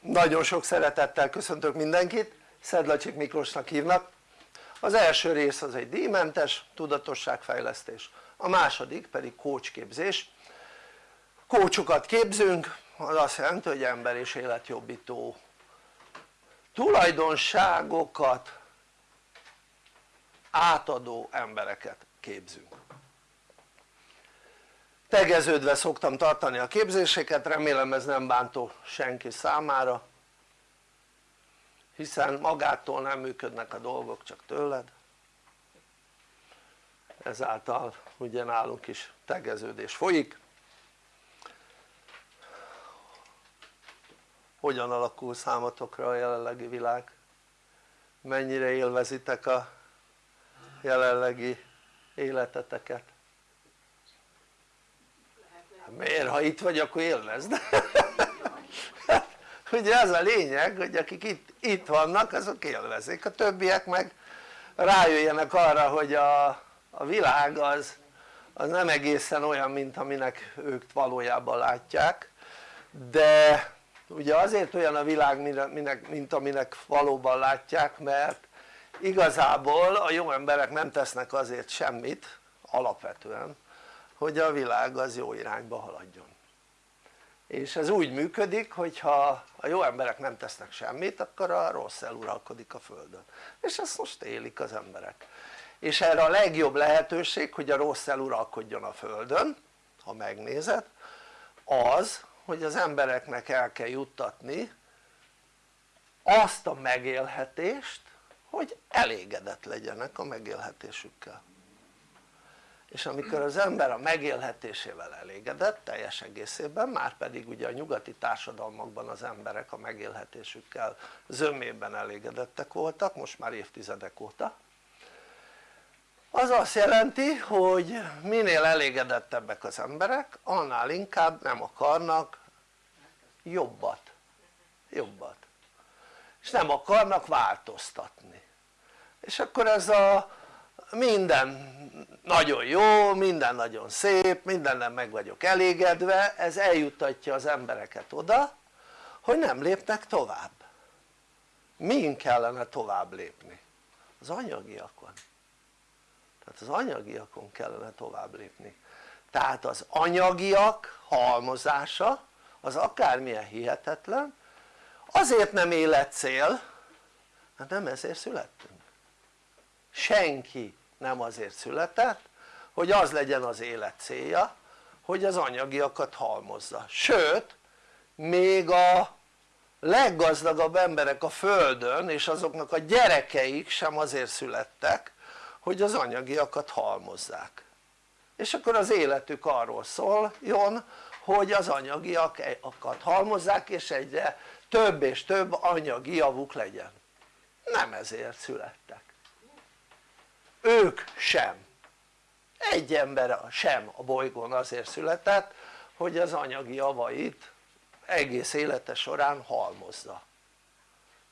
nagyon sok szeretettel köszöntök mindenkit. Szedlacsik Miklósnak hívnak. Az első rész az egy díjmentes tudatosságfejlesztés a második pedig kócsképzés. Kócsokat képzünk az azt jelenti hogy ember és életjobbító. Tulajdonságokat átadó embereket képzünk tegeződve szoktam tartani a képzéseket, remélem ez nem bántó senki számára hiszen magától nem működnek a dolgok, csak tőled ezáltal ugye nálunk is tegeződés folyik hogyan alakul számotokra a jelenlegi világ? mennyire élvezitek a jelenlegi életeteket? Miért ha itt vagy akkor élvezd ugye ez a lényeg hogy akik itt, itt vannak azok élvezik. A többiek meg rájöjjenek arra hogy a, a világ az, az nem egészen olyan mint aminek ők valójában látják. De ugye azért olyan a világ minek, mint aminek valóban látják mert igazából a jó emberek nem tesznek azért semmit alapvetően hogy a világ az jó irányba haladjon. És ez úgy működik hogyha a jó emberek nem tesznek semmit akkor a rossz eluralkodik a földön. És ezt most élik az emberek. És erre a legjobb lehetőség hogy a rossz eluralkodjon a földön ha megnézed az hogy az embereknek el kell juttatni azt a megélhetést hogy elégedett legyenek a megélhetésükkel és amikor az ember a megélhetésével elégedett teljes egészében már pedig ugye a nyugati társadalmakban az emberek a megélhetésükkel zömében elégedettek voltak most már évtizedek óta. Az azt jelenti hogy minél elégedettebbek az emberek annál inkább nem akarnak jobbat. Jobbat. És nem akarnak változtatni. És akkor ez a minden nagyon jó, minden nagyon szép, mindennel meg vagyok elégedve, ez eljuttatja az embereket oda hogy nem lépnek tovább. Min kellene tovább lépni? az anyagiakon. Tehát az anyagiakon kellene tovább lépni. Tehát az anyagiak halmozása az akármilyen hihetetlen. Azért nem életcél hát nem ezért születtünk. Senki nem azért született hogy az legyen az élet célja hogy az anyagiakat halmozza, sőt még a leggazdagabb emberek a földön és azoknak a gyerekeik sem azért születtek hogy az anyagiakat halmozzák. És akkor az életük arról szóljon hogy az anyagiakat halmozzák és egyre több és több anyagi javuk legyen. Nem ezért születtek ők sem. Egy ember sem a bolygón azért született hogy az anyagi javait egész élete során halmozza.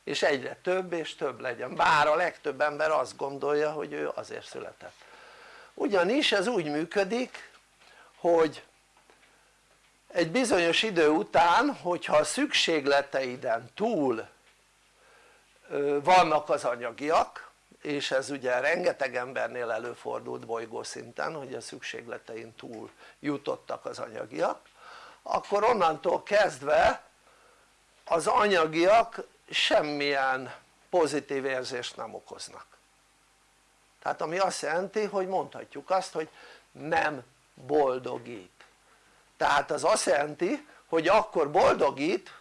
És egyre több és több legyen, bár a legtöbb ember azt gondolja hogy ő azért született. Ugyanis ez úgy működik hogy egy bizonyos idő után hogyha a szükségleteiden túl vannak az anyagiak és ez ugye rengeteg embernél előfordult bolygószinten hogy a szükségletein túl jutottak az anyagiak. Akkor onnantól kezdve az anyagiak semmilyen pozitív érzést nem okoznak. Tehát ami azt jelenti hogy mondhatjuk azt hogy nem boldogít. Tehát az azt jelenti hogy akkor boldogít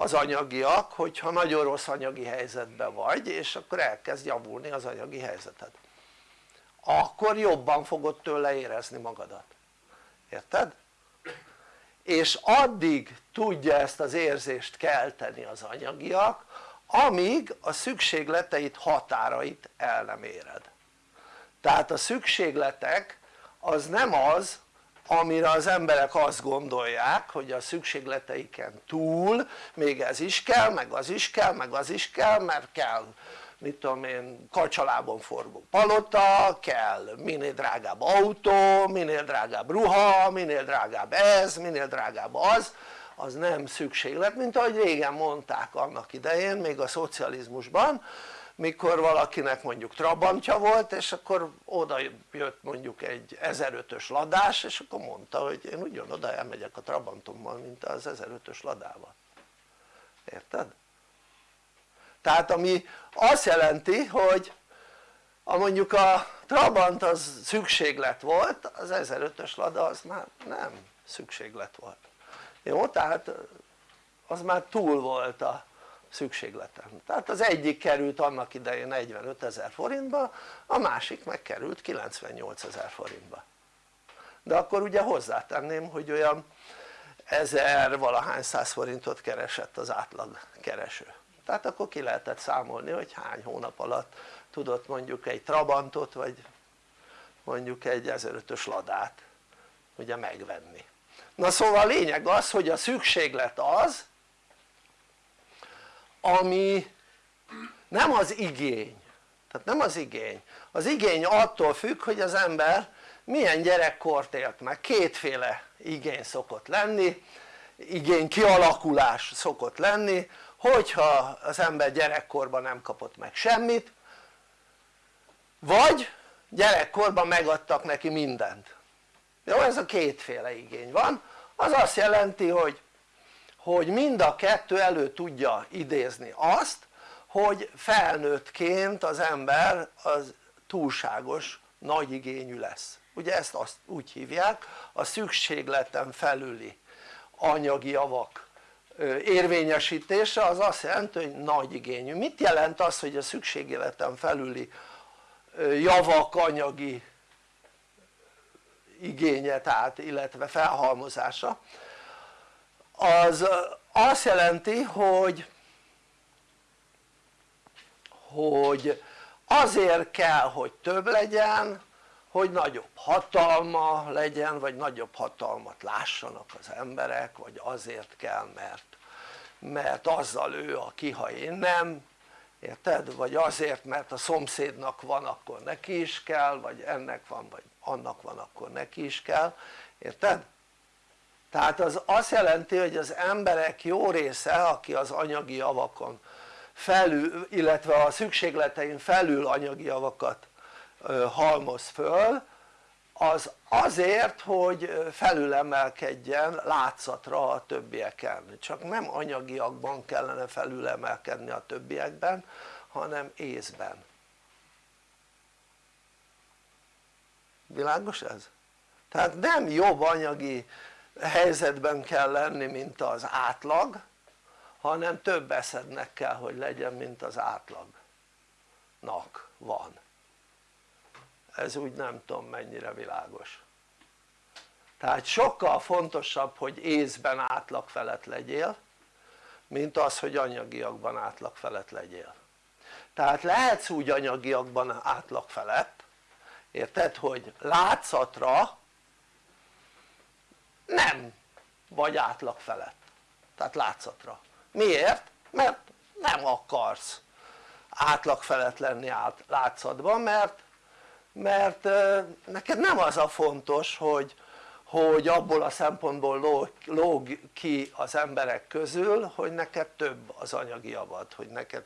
az anyagiak hogyha nagyon rossz anyagi helyzetben vagy és akkor elkezd javulni az anyagi helyzeted. Akkor jobban fogod tőle érezni magadat. Érted? és addig tudja ezt az érzést kelteni az anyagiak amíg a szükségleteit határait el nem éred. Tehát a szükségletek az nem az amire az emberek azt gondolják hogy a szükségleteiken túl még ez is kell, meg az is kell, meg az is kell, mert kell mit tudom én kacsalában forgó palota, kell minél drágább autó, minél drágább ruha, minél drágább ez, minél drágább az az nem szükséglet mint ahogy régen mondták annak idején még a szocializmusban mikor valakinek mondjuk trabantja volt és akkor oda jött mondjuk egy 1005-ös ladás és akkor mondta hogy én ugyanoda elmegyek a trabantommal mint az 1005-ös ladával érted? tehát ami azt jelenti hogy a mondjuk a Trabant az szükséglet volt az 1005-ös Lada az már nem szükséglet volt jó? tehát az már túl volt a szükségleten tehát az egyik került annak idején 45 ezer forintba a másik meg került 98 ezer forintba. De akkor ugye hozzátenném hogy olyan ezer valahány száz forintot keresett az átlag kereső. Tehát akkor ki lehetett számolni hogy hány hónap alatt tudott mondjuk egy Trabantot vagy mondjuk egy 1005-ös ladát ugye megvenni. Na szóval a lényeg az hogy a szükséglet az ami nem az igény. Tehát nem az igény. Az igény attól függ hogy az ember milyen gyerekkort élt meg. Kétféle igény szokott lenni igény kialakulás szokott lenni hogyha az ember gyerekkorban nem kapott meg semmit vagy gyerekkorban megadtak neki mindent. Jó ez a kétféle igény van. Az azt jelenti hogy hogy mind a kettő elő tudja idézni azt hogy felnőttként az ember az túlságos nagy igényű lesz. Ugye ezt azt úgy hívják a szükségleten felüli anyagi javak érvényesítése az azt jelenti hogy nagy igényű. Mit jelent az hogy a szükségleten felüli javak anyagi igénye tehát illetve felhalmozása az azt jelenti hogy hogy azért kell hogy több legyen hogy nagyobb hatalma legyen vagy nagyobb hatalmat lássanak az emberek vagy azért kell mert mert azzal ő a kiha én nem érted? vagy azért mert a szomszédnak van akkor neki is kell vagy ennek van vagy annak van akkor neki is kell érted? Tehát az azt jelenti hogy az emberek jó része aki az anyagi javakon felül illetve a szükségletein felül anyagi javakat halmoz föl az azért hogy felülemelkedjen látszatra a többieken csak nem anyagiakban kellene felülemelkedni a többiekben hanem észben világos ez? tehát nem jobb anyagi helyzetben kell lenni mint az átlag hanem több eszednek kell hogy legyen mint az átlagnak van. Ez úgy nem tudom mennyire világos. Tehát sokkal fontosabb hogy észben átlag felett legyél mint az hogy anyagiakban átlag felett legyél. Tehát lehetsz úgy anyagiakban átlag felett érted hogy látszatra nem. Vagy átlag felett. Tehát látszatra. Miért? mert nem akarsz átlag felett lenni át, látszatban mert mert neked nem az a fontos hogy, hogy abból a szempontból lóg, lóg ki az emberek közül hogy neked több az anyagi javad, hogy neked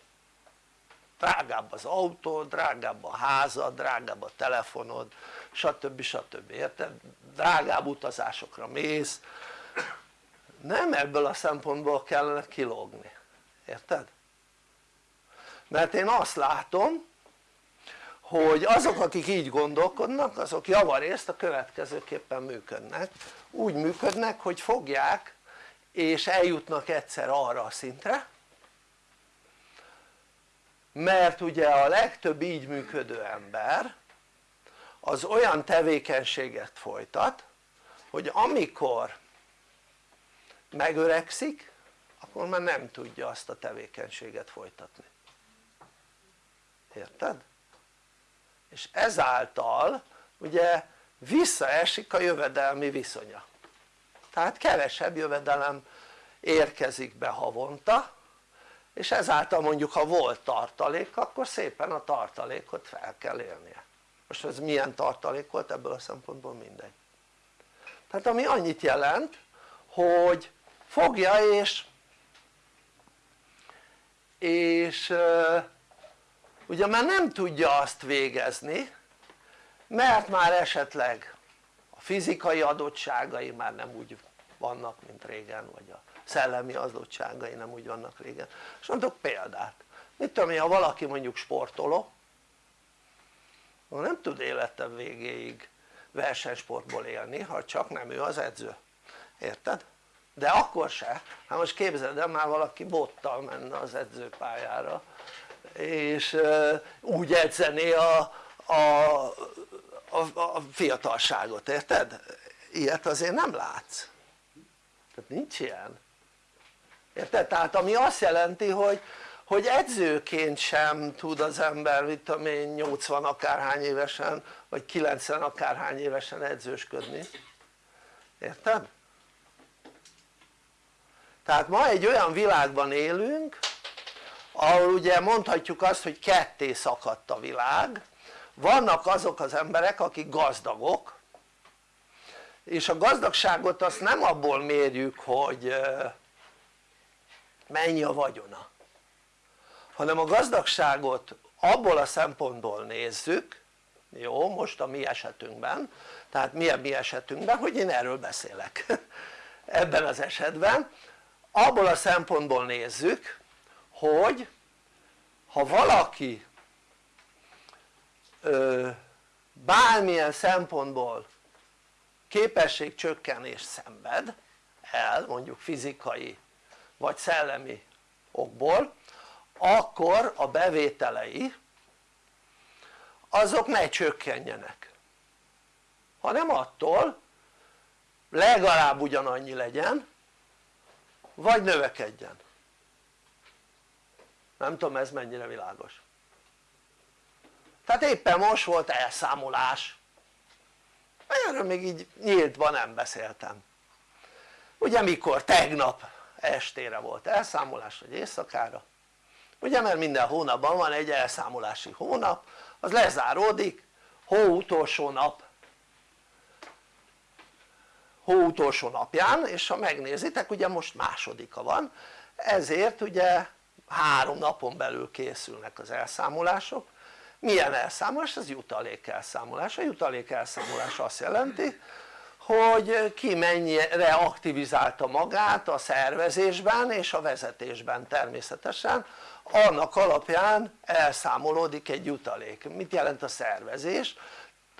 drágább az autó, drágább a házad, drágább a telefonod stb. stb. érted? drágább utazásokra mész nem ebből a szempontból kellene kilógni, érted? mert én azt látom hogy azok akik így gondolkodnak azok javarészt a következőképpen működnek úgy működnek hogy fogják és eljutnak egyszer arra a szintre mert ugye a legtöbb így működő ember az olyan tevékenységet folytat hogy amikor megöregszik akkor már nem tudja azt a tevékenységet folytatni érted? és ezáltal ugye visszaesik a jövedelmi viszonya tehát kevesebb jövedelem érkezik be havonta és ezáltal mondjuk ha volt tartalék akkor szépen a tartalékot fel kell élnie. Most ez milyen tartalék volt ebből a szempontból mindegy. Tehát ami annyit jelent hogy fogja és és ugye már nem tudja azt végezni mert már esetleg a fizikai adottságai már nem úgy vannak mint régen vagy a szellemi adottságai nem úgy vannak régen. És mondok példát. Mit tudom én ha valaki mondjuk sportoló nem tud élete végéig versenysportból élni ha csak nem ő az edző. Érted? de akkor se, hát most képzeld el már valaki bottal menne az edzőpályára és úgy edzené a, a, a, a fiatalságot, érted? ilyet azért nem látsz. Tehát nincs ilyen érted? tehát ami azt jelenti hogy, hogy edzőként sem tud az ember mit tudom én 80 akárhány évesen vagy 90 akárhány évesen edzősködni érted? tehát ma egy olyan világban élünk ahol ugye mondhatjuk azt hogy ketté szakadt a világ vannak azok az emberek akik gazdagok és a gazdagságot azt nem abból mérjük hogy mennyi a vagyona? Hanem a gazdagságot abból a szempontból nézzük jó most a mi esetünkben tehát milyen mi esetünkben hogy én erről beszélek. Ebben az esetben. Abból a szempontból nézzük hogy ha valaki ö, bármilyen szempontból képességcsökkenés szenved el mondjuk fizikai vagy szellemi okból akkor a bevételei azok ne csökkenjenek. Hanem attól legalább ugyanannyi legyen vagy növekedjen. Nem tudom ez mennyire világos. Tehát éppen most volt elszámolás. Erről még így nyíltban nem beszéltem. Ugye mikor? tegnap estére volt elszámolás vagy éjszakára. Ugye mert minden hónapban van egy elszámolási hónap az lezáródik hó utolsó nap. Hó utolsó napján és ha megnézitek ugye most másodika van ezért ugye három napon belül készülnek az elszámolások. Milyen elszámolás? ez jutalék elszámolás, a jutalék elszámolás azt jelenti hogy ki mennyire aktivizálta magát a szervezésben és a vezetésben természetesen. Annak alapján elszámolódik egy jutalék, mit jelent a szervezés?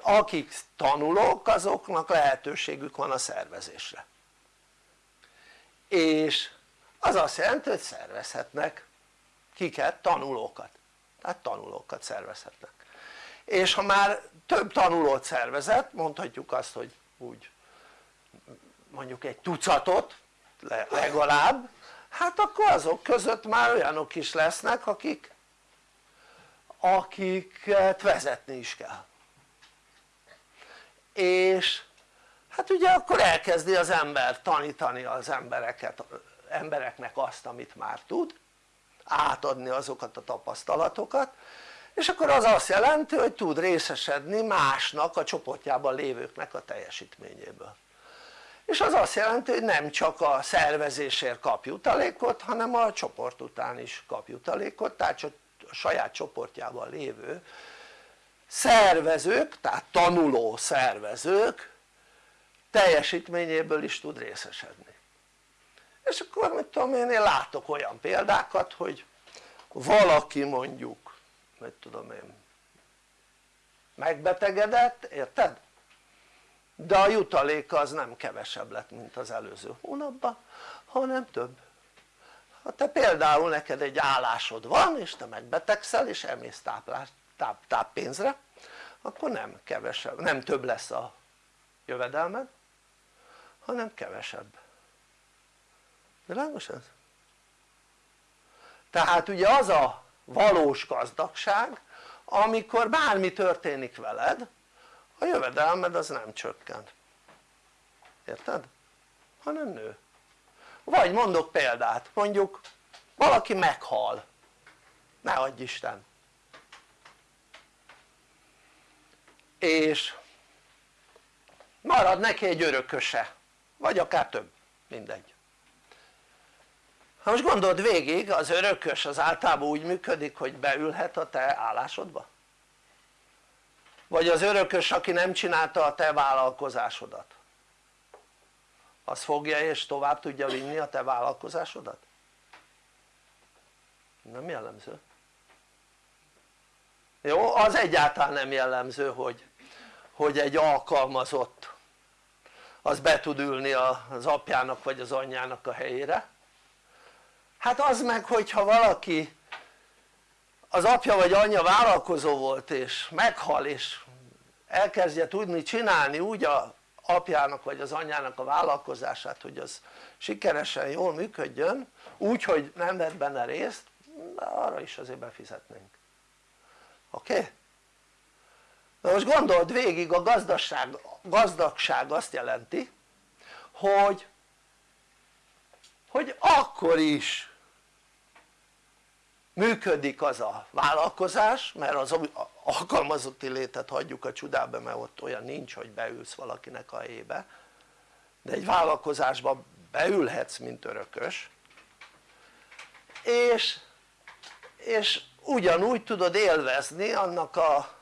akik tanulók azoknak lehetőségük van a szervezésre. És az azt jelenti hogy szervezhetnek kiket? tanulókat. Tehát tanulókat szervezhetnek. És ha már több tanulót szervezett mondhatjuk azt hogy úgy mondjuk egy tucatot legalább hát akkor azok között már olyanok is lesznek akik akiket vezetni is kell. És hát ugye akkor elkezdi az ember tanítani az embereket, embereknek azt amit már tud átadni azokat a tapasztalatokat és akkor az azt jelenti hogy tud részesedni másnak a csoportjában lévőknek a teljesítményéből. És az azt jelenti hogy nem csak a szervezésért kap jutalékot hanem a csoport után is kap jutalékot tehát a saját csoportjában lévő szervezők tehát tanuló szervezők teljesítményéből is tud részesedni. És akkor mit tudom én, én látok olyan példákat hogy valaki mondjuk mit tudom én megbetegedett, érted? de a jutaléka az nem kevesebb lett mint az előző hónapban hanem több ha te például neked egy állásod van és te megbetegszel és elmész táplás, táp, táppénzre akkor nem kevesebb, nem több lesz a jövedelmed hanem kevesebb világos ez? tehát ugye az a valós gazdagság amikor bármi történik veled a jövedelmed az nem csökken érted? hanem nő. Vagy mondok példát mondjuk valaki meghal. Ne adj Isten. És marad neki egy örököse vagy akár több mindegy ha most gondold végig az örökös az általában úgy működik hogy beülhet a te állásodba vagy az örökös aki nem csinálta a te vállalkozásodat az fogja és tovább tudja vinni a te vállalkozásodat? nem jellemző jó? az egyáltalán nem jellemző hogy, hogy egy alkalmazott az be tud ülni az apjának vagy az anyjának a helyére hát az meg hogyha valaki az apja vagy anyja vállalkozó volt és meghal és elkezdje tudni csinálni úgy a apjának vagy az anyjának a vállalkozását hogy az sikeresen jól működjön úgy hogy nem vett benne részt de arra is azért befizetnénk oké? Okay? na most gondold végig a gazdagság, gazdagság azt jelenti hogy hogy akkor is működik az a vállalkozás mert az alkalmazotti létet hagyjuk a csodába mert ott olyan nincs hogy beülsz valakinek a helyébe de egy vállalkozásba beülhetsz mint örökös. És, és ugyanúgy tudod élvezni annak a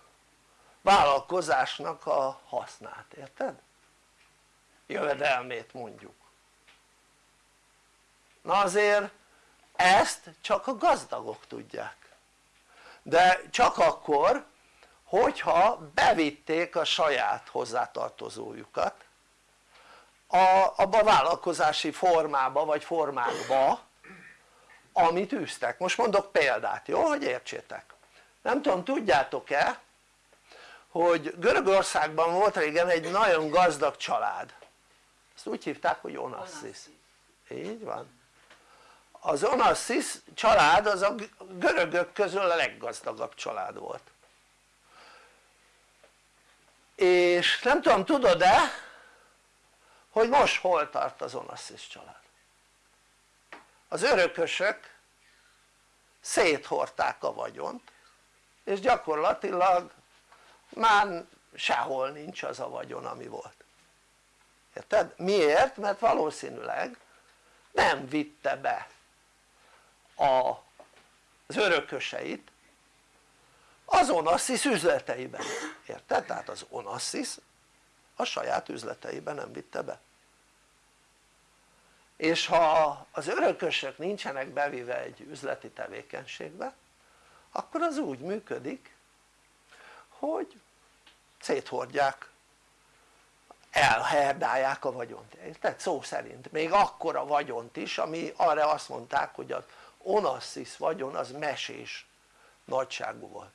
vállalkozásnak a hasznát, érted? jövedelmét mondjuk. Na azért ezt csak a gazdagok tudják. De csak akkor hogyha bevitték a saját hozzátartozójukat a, abba a vállalkozási formába vagy formákba amit űztek, most mondok példát jó? Hogy értsétek. Nem tudom tudjátok-e hogy Görögországban volt régen egy nagyon gazdag család. Ezt úgy hívták hogy Onassis. Így van az Onassis család az a görögök közül a leggazdagabb család volt és nem tudom tudod-e hogy most hol tart az Onassis család az örökösök széthordták a vagyont és gyakorlatilag már sehol nincs az a vagyon ami volt érted? miért? mert valószínűleg nem vitte be a, az örököseit az Onassis üzleteiben, érted? tehát az Onassis a saját üzleteiben nem vitte be és ha az örökösök nincsenek bevive egy üzleti tevékenységbe akkor az úgy működik hogy széthordják elherdálják a vagyont, érted? szó szerint, még akkora vagyont is ami arra azt mondták hogy az Onassis vagyon az mesés nagyságú volt.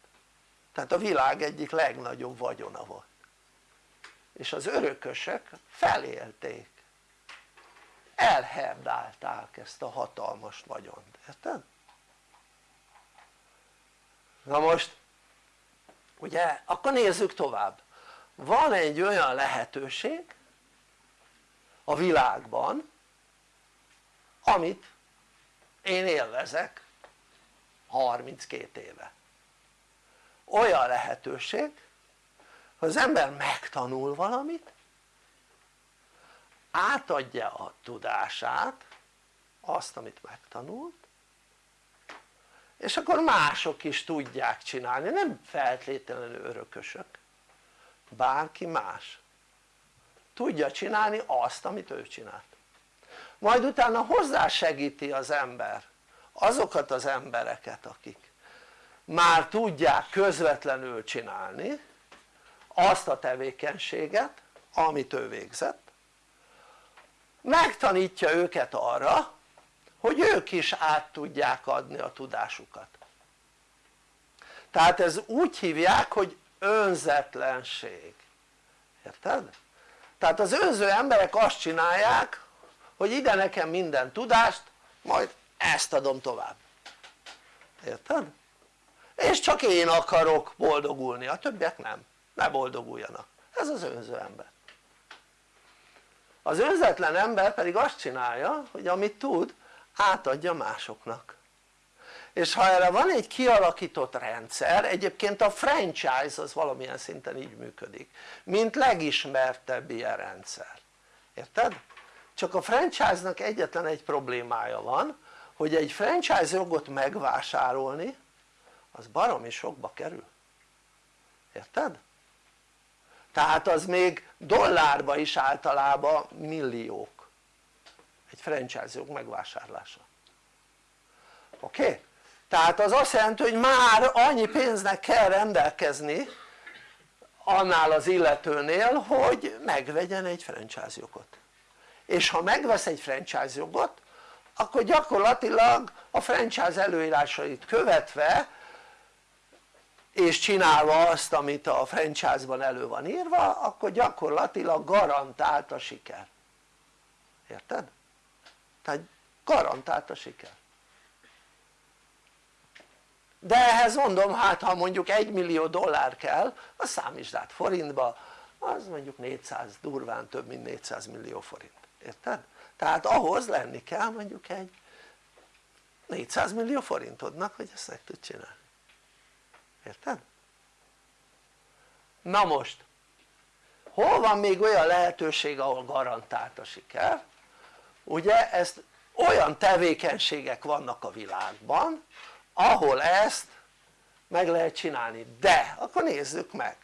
Tehát a világ egyik legnagyobb vagyona volt. És az örökösök felélték. Elherdálták ezt a hatalmas vagyont, érted? na most ugye akkor nézzük tovább. Van egy olyan lehetőség a világban amit én élvezek 32 éve. Olyan lehetőség hogy az ember megtanul valamit átadja a tudását azt amit megtanult és akkor mások is tudják csinálni, nem feltétlenül örökösök. Bárki más tudja csinálni azt amit ő csinált majd utána hozzásegíti az ember azokat az embereket akik már tudják közvetlenül csinálni azt a tevékenységet amit ő végzett. Megtanítja őket arra hogy ők is át tudják adni a tudásukat. Tehát ez úgy hívják hogy önzetlenség. Érted? tehát az önző emberek azt csinálják hogy ide nekem minden tudást majd ezt adom tovább. Érted? és csak én akarok boldogulni, a többiek nem, ne boldoguljanak. Ez az önző ember. Az önzetlen ember pedig azt csinálja hogy amit tud átadja másoknak. És ha erre van egy kialakított rendszer, egyébként a franchise az valamilyen szinten így működik mint legismertebb ilyen rendszer, érted? Csak a franchise-nak egyetlen egy problémája van hogy egy franchise jogot megvásárolni az baromi sokba kerül érted? tehát az még dollárba is általában milliók egy franchise jog megvásárlása oké? Okay? tehát az azt jelenti hogy már annyi pénznek kell rendelkezni annál az illetőnél hogy megvegyen egy franchise jogot és ha megvesz egy franchise jogot akkor gyakorlatilag a franchise előírásait követve és csinálva azt amit a franchise-ban elő van írva akkor gyakorlatilag garantált a siker. Érted? tehát garantált a siker. De ehhez mondom hát ha mondjuk 1 millió dollár kell az számítsd át forintba az mondjuk 400 durván több mint 400 millió forint érted? tehát ahhoz lenni kell mondjuk egy 400 millió forintodnak hogy ezt meg tud csinálni érted? na most hol van még olyan lehetőség ahol garantált a siker? ugye ezt olyan tevékenységek vannak a világban ahol ezt meg lehet csinálni de akkor nézzük meg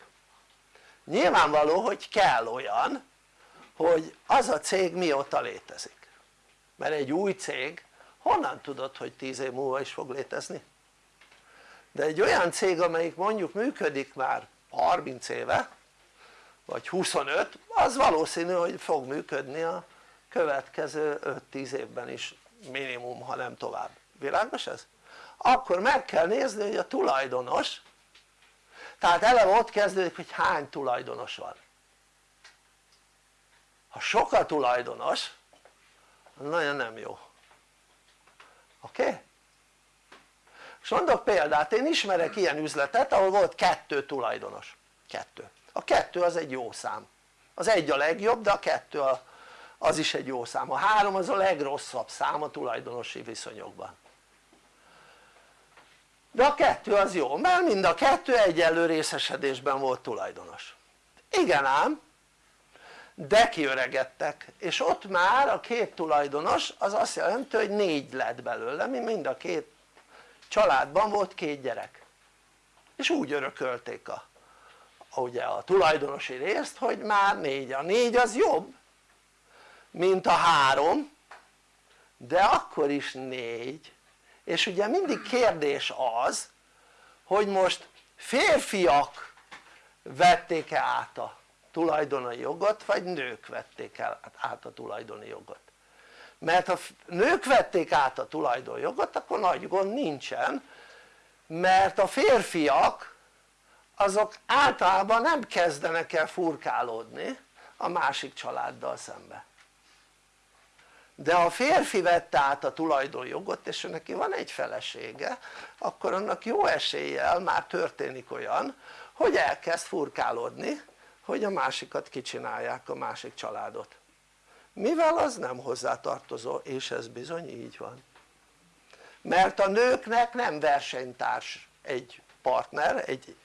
nyilvánvaló hogy kell olyan hogy az a cég mióta létezik mert egy új cég honnan tudod hogy 10 év múlva is fog létezni? de egy olyan cég amelyik mondjuk működik már 30 éve vagy 25 az valószínű hogy fog működni a következő 5-10 évben is minimum ha nem tovább, világos ez? akkor meg kell nézni hogy a tulajdonos tehát eleve ott kezdődik hogy hány tulajdonos van ha sok a tulajdonos nagyon nem jó. Oké? Okay? és mondok példát, én ismerek ilyen üzletet ahol volt kettő tulajdonos. Kettő, a kettő az egy jó szám. Az egy a legjobb de a kettő a, az is egy jó szám, a három az a legrosszabb szám a tulajdonosi viszonyokban. De a kettő az jó mert mind a kettő egyenlő részesedésben volt tulajdonos. Igen ám de kiöregedtek. És ott már a két tulajdonos az azt jelenti hogy négy lett belőle mind a két családban volt két gyerek. És úgy örökölték a, ugye a tulajdonosi részt hogy már négy, a négy az jobb mint a három de akkor is négy. És ugye mindig kérdés az hogy most férfiak vették-e át a tulajdoni jogot vagy nők vették el át a tulajdoni jogot? Mert ha nők vették át a tulajdonjogot akkor nagy gond nincsen mert a férfiak azok általában nem kezdenek el furkálódni a másik családdal szembe. De ha a férfi vette át a tulajdonjogot és neki van egy felesége akkor annak jó eséllyel már történik olyan hogy elkezd furkálódni hogy a másikat kicsinálják a másik családot mivel az nem hozzátartozó és ez bizony így van mert a nőknek nem versenytárs egy partner, egy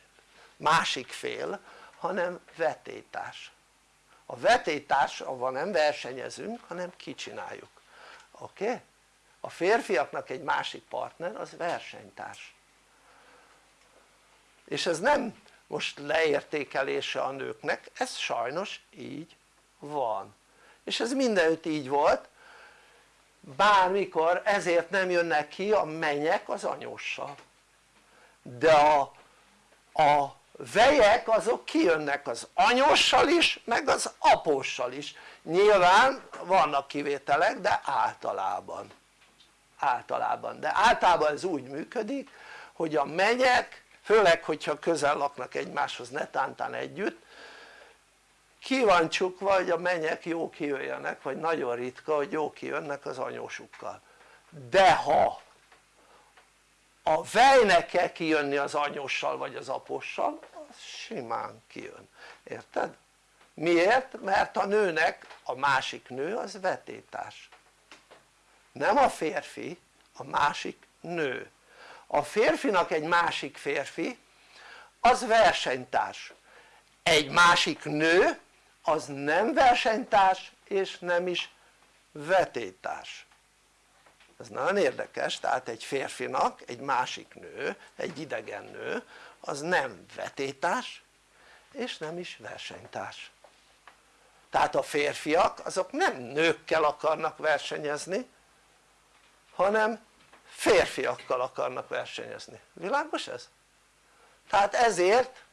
másik fél hanem vetétárs a vetétárs avval nem versenyezünk hanem kicsináljuk oké? Okay? a férfiaknak egy másik partner az versenytárs és ez nem most leértékelése a nőknek, ez sajnos így van. És ez mindenütt így volt bármikor ezért nem jönnek ki a menyek az anyóssal. De a, a vejek azok kijönnek az anyóssal is meg az apóssal is. Nyilván vannak kivételek de általában. Általában, de általában ez úgy működik hogy a menyek főleg hogyha közel laknak egymáshoz netántán együtt. Csukva hogy a menyek jó kijöjjenek vagy nagyon ritka hogy jó kijönnek az anyósukkal. De ha a vejnek kell kijönni az anyóssal vagy az apossal az simán kijön, érted? miért? mert a nőnek a másik nő az vetétárs. Nem a férfi, a másik nő a férfinak egy másik férfi az versenytárs. Egy másik nő az nem versenytárs és nem is vetétárs. Ez nagyon érdekes, tehát egy férfinak egy másik nő, egy idegen nő az nem vetétárs és nem is versenytárs. Tehát a férfiak azok nem nőkkel akarnak versenyezni hanem férfiakkal akarnak versenyezni, világos ez? tehát ezért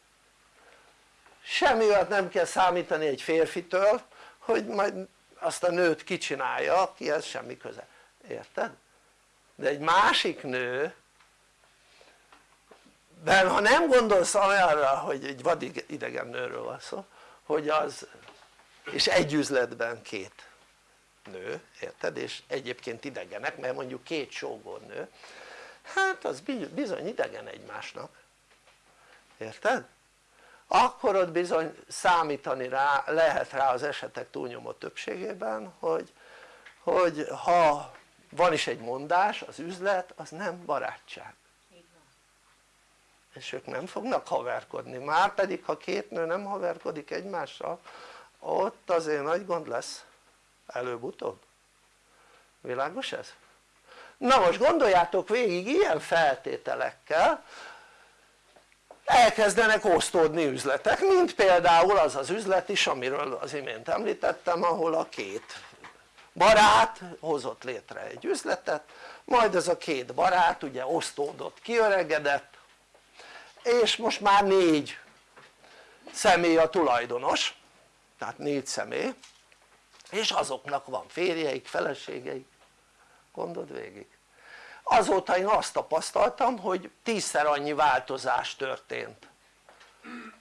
semmi olyat nem kell számítani egy férfitől hogy majd azt a nőt kicsinálja akihez semmi köze, érted? de egy másik nő de ha nem gondolsz olyanra hogy egy vadidegen nőről van szó hogy az és egy üzletben két nő, érted? és egyébként idegenek mert mondjuk két sógornő hát az bizony idegen egymásnak. Érted? akkor ott bizony számítani rá, lehet rá az esetek túlnyomó többségében hogy, hogy ha van is egy mondás az üzlet az nem barátság. És ők nem fognak haverkodni, már pedig ha két nő nem haverkodik egymással ott azért nagy gond lesz előbb-utóbb világos ez? na most gondoljátok végig ilyen feltételekkel elkezdenek osztódni üzletek mint például az az üzlet is amiről az imént említettem ahol a két barát hozott létre egy üzletet majd ez a két barát ugye osztódott, kiöregedett és most már négy személy a tulajdonos tehát négy személy és azoknak van férjeik, feleségeik. Gondold végig. Azóta én azt tapasztaltam hogy tízszer annyi változás történt.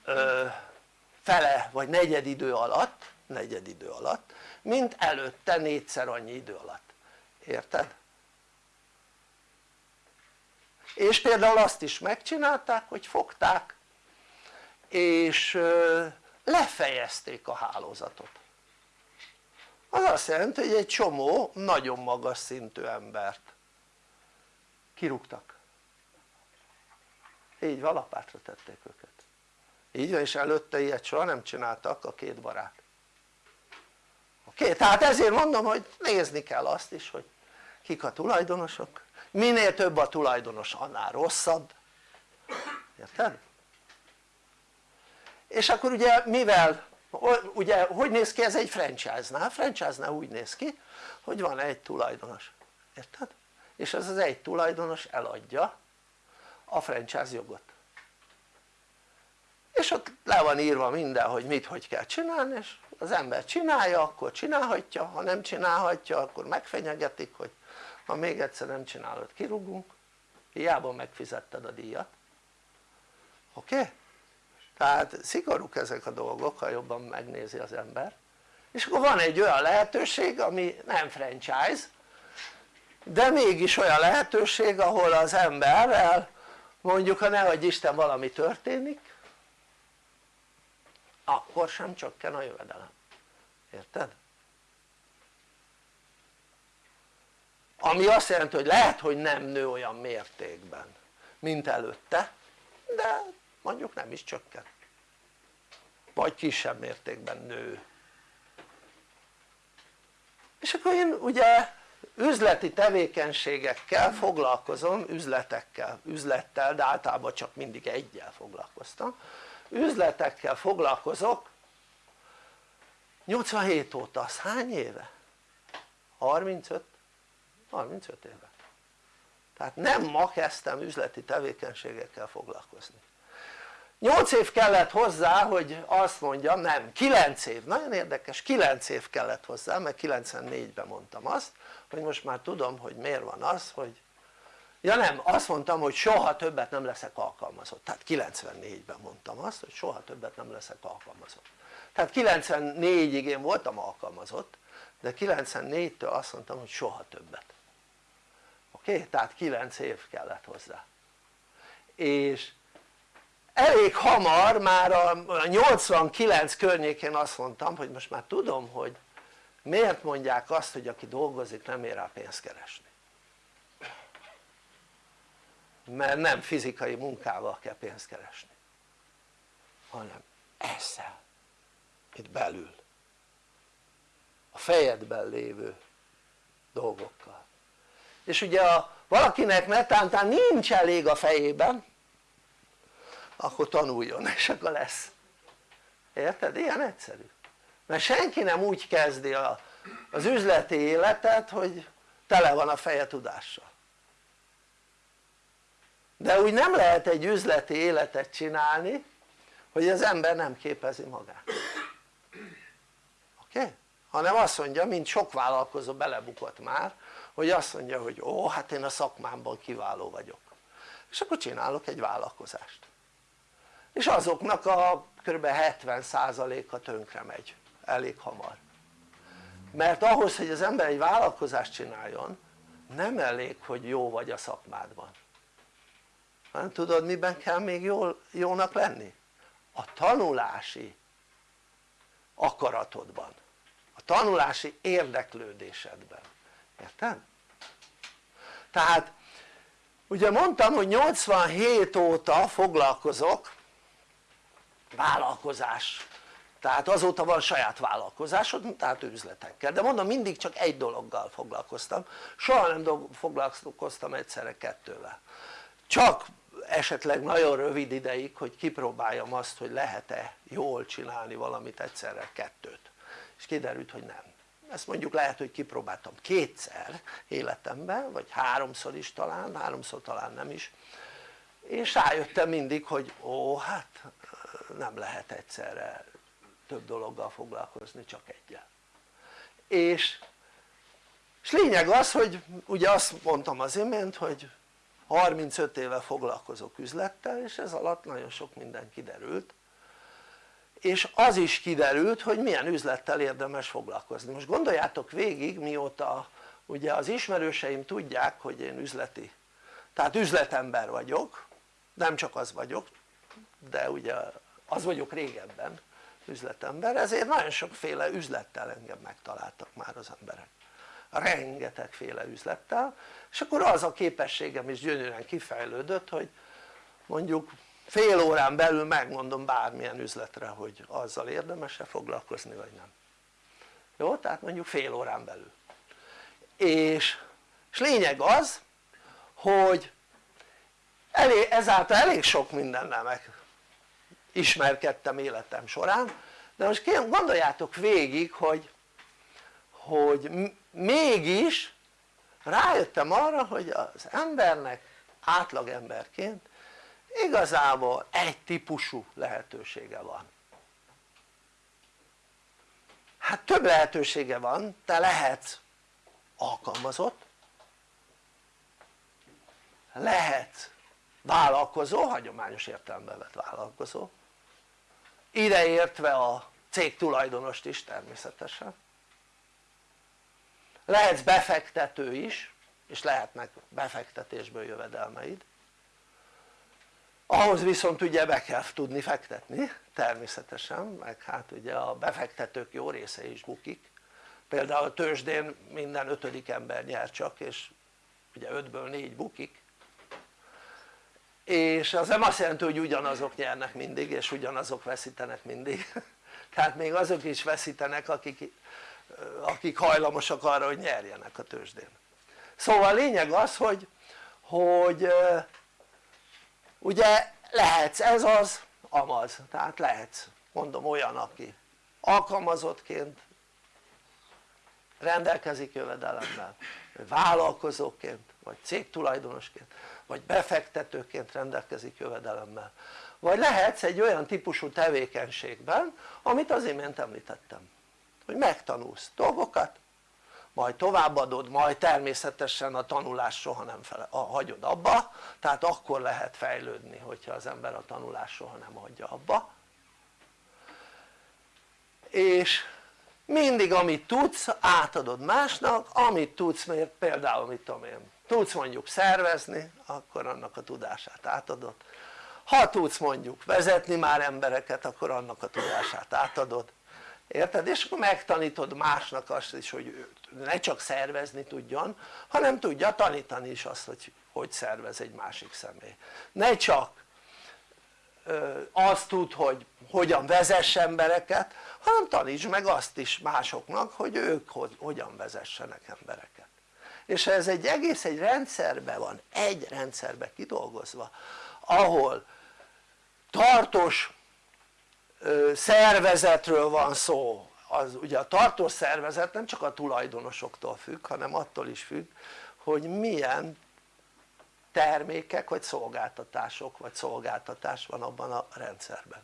Ö, fele vagy negyed idő alatt negyed idő alatt mint előtte négyszer annyi idő alatt, érted? és például azt is megcsinálták hogy fogták és lefejezték a hálózatot az azt jelenti hogy egy csomó nagyon magas szintű embert kirúgtak így van lapátra tették őket így van és előtte ilyet soha nem csináltak a két barát oké? Tehát ezért mondom hogy nézni kell azt is hogy kik a tulajdonosok minél több a tulajdonos annál rosszabb érted? és akkor ugye mivel ugye hogy néz ki ez egy franchise-nál? franchise-nál úgy néz ki hogy van egy tulajdonos, érted? és ez az egy tulajdonos eladja a franchise jogot és ott le van írva minden hogy mit hogy kell csinálni és az ember csinálja akkor csinálhatja, ha nem csinálhatja akkor megfenyegetik hogy ha még egyszer nem csinálod kirúgunk hiába megfizetted a díjat oké? Okay? Tehát szigorúk ezek a dolgok ha jobban megnézi az ember és akkor van egy olyan lehetőség ami nem franchise de mégis olyan lehetőség ahol az emberrel mondjuk ha nehogy Isten valami történik akkor sem csökken a jövedelem, érted? ami azt jelenti hogy lehet hogy nem nő olyan mértékben mint előtte de mondjuk nem is csökken. Vagy kisebb mértékben nő. És akkor én ugye üzleti tevékenységekkel foglalkozom, üzletekkel, üzlettel, de általában csak mindig egyel foglalkoztam. Üzletekkel foglalkozok. 87 óta, az hány éve? 35? 35 éve. Tehát nem ma kezdtem üzleti tevékenységekkel foglalkozni 8 év kellett hozzá hogy azt mondjam, nem 9 év, nagyon érdekes 9 év kellett hozzá mert 94-ben mondtam azt hogy most már tudom hogy miért van az hogy ja nem azt mondtam hogy soha többet nem leszek alkalmazott. Tehát 94-ben mondtam azt hogy soha többet nem leszek alkalmazott. Tehát 94-ig én voltam alkalmazott de 94-től azt mondtam hogy soha többet. Oké? Tehát 9 év kellett hozzá. És elég hamar már a 89 környékén azt mondtam hogy most már tudom hogy miért mondják azt hogy aki dolgozik nem ér rá pénzt keresni. Mert nem fizikai munkával kell pénzt keresni hanem ezzel itt belül. A fejedben lévő dolgokkal. És ugye a, valakinek netántán nincs elég a fejében akkor tanuljon és akkor lesz érted? ilyen egyszerű mert senki nem úgy kezdi a, az üzleti életet hogy tele van a feje tudással de úgy nem lehet egy üzleti életet csinálni hogy az ember nem képezi magát oké? Okay? hanem azt mondja mint sok vállalkozó belebukott már hogy azt mondja hogy ó hát én a szakmámban kiváló vagyok és akkor csinálok egy vállalkozást és azoknak a kb. 70%-a tönkre megy elég hamar mert ahhoz hogy az ember egy vállalkozást csináljon nem elég hogy jó vagy a szakmádban hanem tudod miben kell még jól, jónak lenni? a tanulási akaratodban a tanulási érdeklődésedben érted? tehát ugye mondtam hogy 87 óta foglalkozok vállalkozás. Tehát azóta van saját vállalkozásod, tehát üzletekkel, de mondom mindig csak egy dologgal foglalkoztam, soha nem foglalkoztam egyszerre kettővel. Csak esetleg nagyon rövid ideig hogy kipróbáljam azt hogy lehet-e jól csinálni valamit egyszerre kettőt. És kiderült hogy nem. Ezt mondjuk lehet hogy kipróbáltam kétszer életemben vagy háromszor is talán, háromszor talán nem is. És rájöttem mindig hogy ó hát nem lehet egyszerre több dologgal foglalkozni csak egyel. És, és lényeg az hogy ugye azt mondtam az imént hogy 35 éve foglalkozok üzlettel és ez alatt nagyon sok minden kiderült. És az is kiderült hogy milyen üzlettel érdemes foglalkozni. Most gondoljátok végig mióta ugye az ismerőseim tudják hogy én üzleti tehát üzletember vagyok nem csak az vagyok de ugye az vagyok régebben üzletember ezért nagyon sokféle üzlettel engem megtaláltak már az emberek. Rengetegféle üzlettel és akkor az a képességem is gyönyörűen kifejlődött hogy mondjuk fél órán belül megmondom bármilyen üzletre hogy azzal érdemes-e foglalkozni vagy nem. Jó? tehát mondjuk fél órán belül. És, és lényeg az hogy elég, ezáltal elég sok mindennel meg ismerkedtem életem során. De most gondoljátok végig hogy, hogy mégis rájöttem arra hogy az embernek átlagemberként igazából egy típusú lehetősége van. Hát több lehetősége van, te lehetsz alkalmazott lehet vállalkozó, hagyományos értelemben vett vállalkozó ideértve a cég tulajdonost is természetesen. Lehetsz befektető is és lehetnek befektetésből jövedelmeid. Ahhoz viszont ugye be kell tudni fektetni természetesen meg hát ugye a befektetők jó része is bukik. Például a tőzsdén minden ötödik ember nyer csak és ugye ötből négy bukik és az nem azt jelenti hogy ugyanazok nyernek mindig és ugyanazok veszítenek mindig. Tehát még azok is veszítenek akik, akik hajlamosak arra hogy nyerjenek a tőzsdén. Szóval a lényeg az hogy, hogy ugye lehetsz ez az amaz. Tehát lehetsz mondom olyan aki alkalmazottként rendelkezik jövedelemmel vállalkozóként vagy cégtulajdonosként vagy befektetőként rendelkezik jövedelemmel. Vagy lehetsz egy olyan típusú tevékenységben amit az imént említettem hogy megtanulsz dolgokat majd továbbadod, majd természetesen a tanulás soha nem fele, a, hagyod abba tehát akkor lehet fejlődni hogyha az ember a tanulás soha nem hagyja abba. És mindig amit tudsz átadod másnak, amit tudsz mert például mit tudom én tudsz mondjuk szervezni akkor annak a tudását átadod. Ha tudsz mondjuk vezetni már embereket akkor annak a tudását átadod. Érted? és akkor megtanítod másnak azt is hogy ne csak szervezni tudjon hanem tudja tanítani is azt hogy hogy szervez egy másik személy. Ne csak azt tud hogy hogyan vezess embereket hanem taníts meg azt is másoknak hogy ők hogyan vezessenek embereket és ez egy egész egy rendszerben van, egy rendszerben kidolgozva ahol tartós szervezetről van szó az ugye a tartós szervezet nem csak a tulajdonosoktól függ hanem attól is függ hogy milyen termékek vagy szolgáltatások vagy szolgáltatás van abban a rendszerben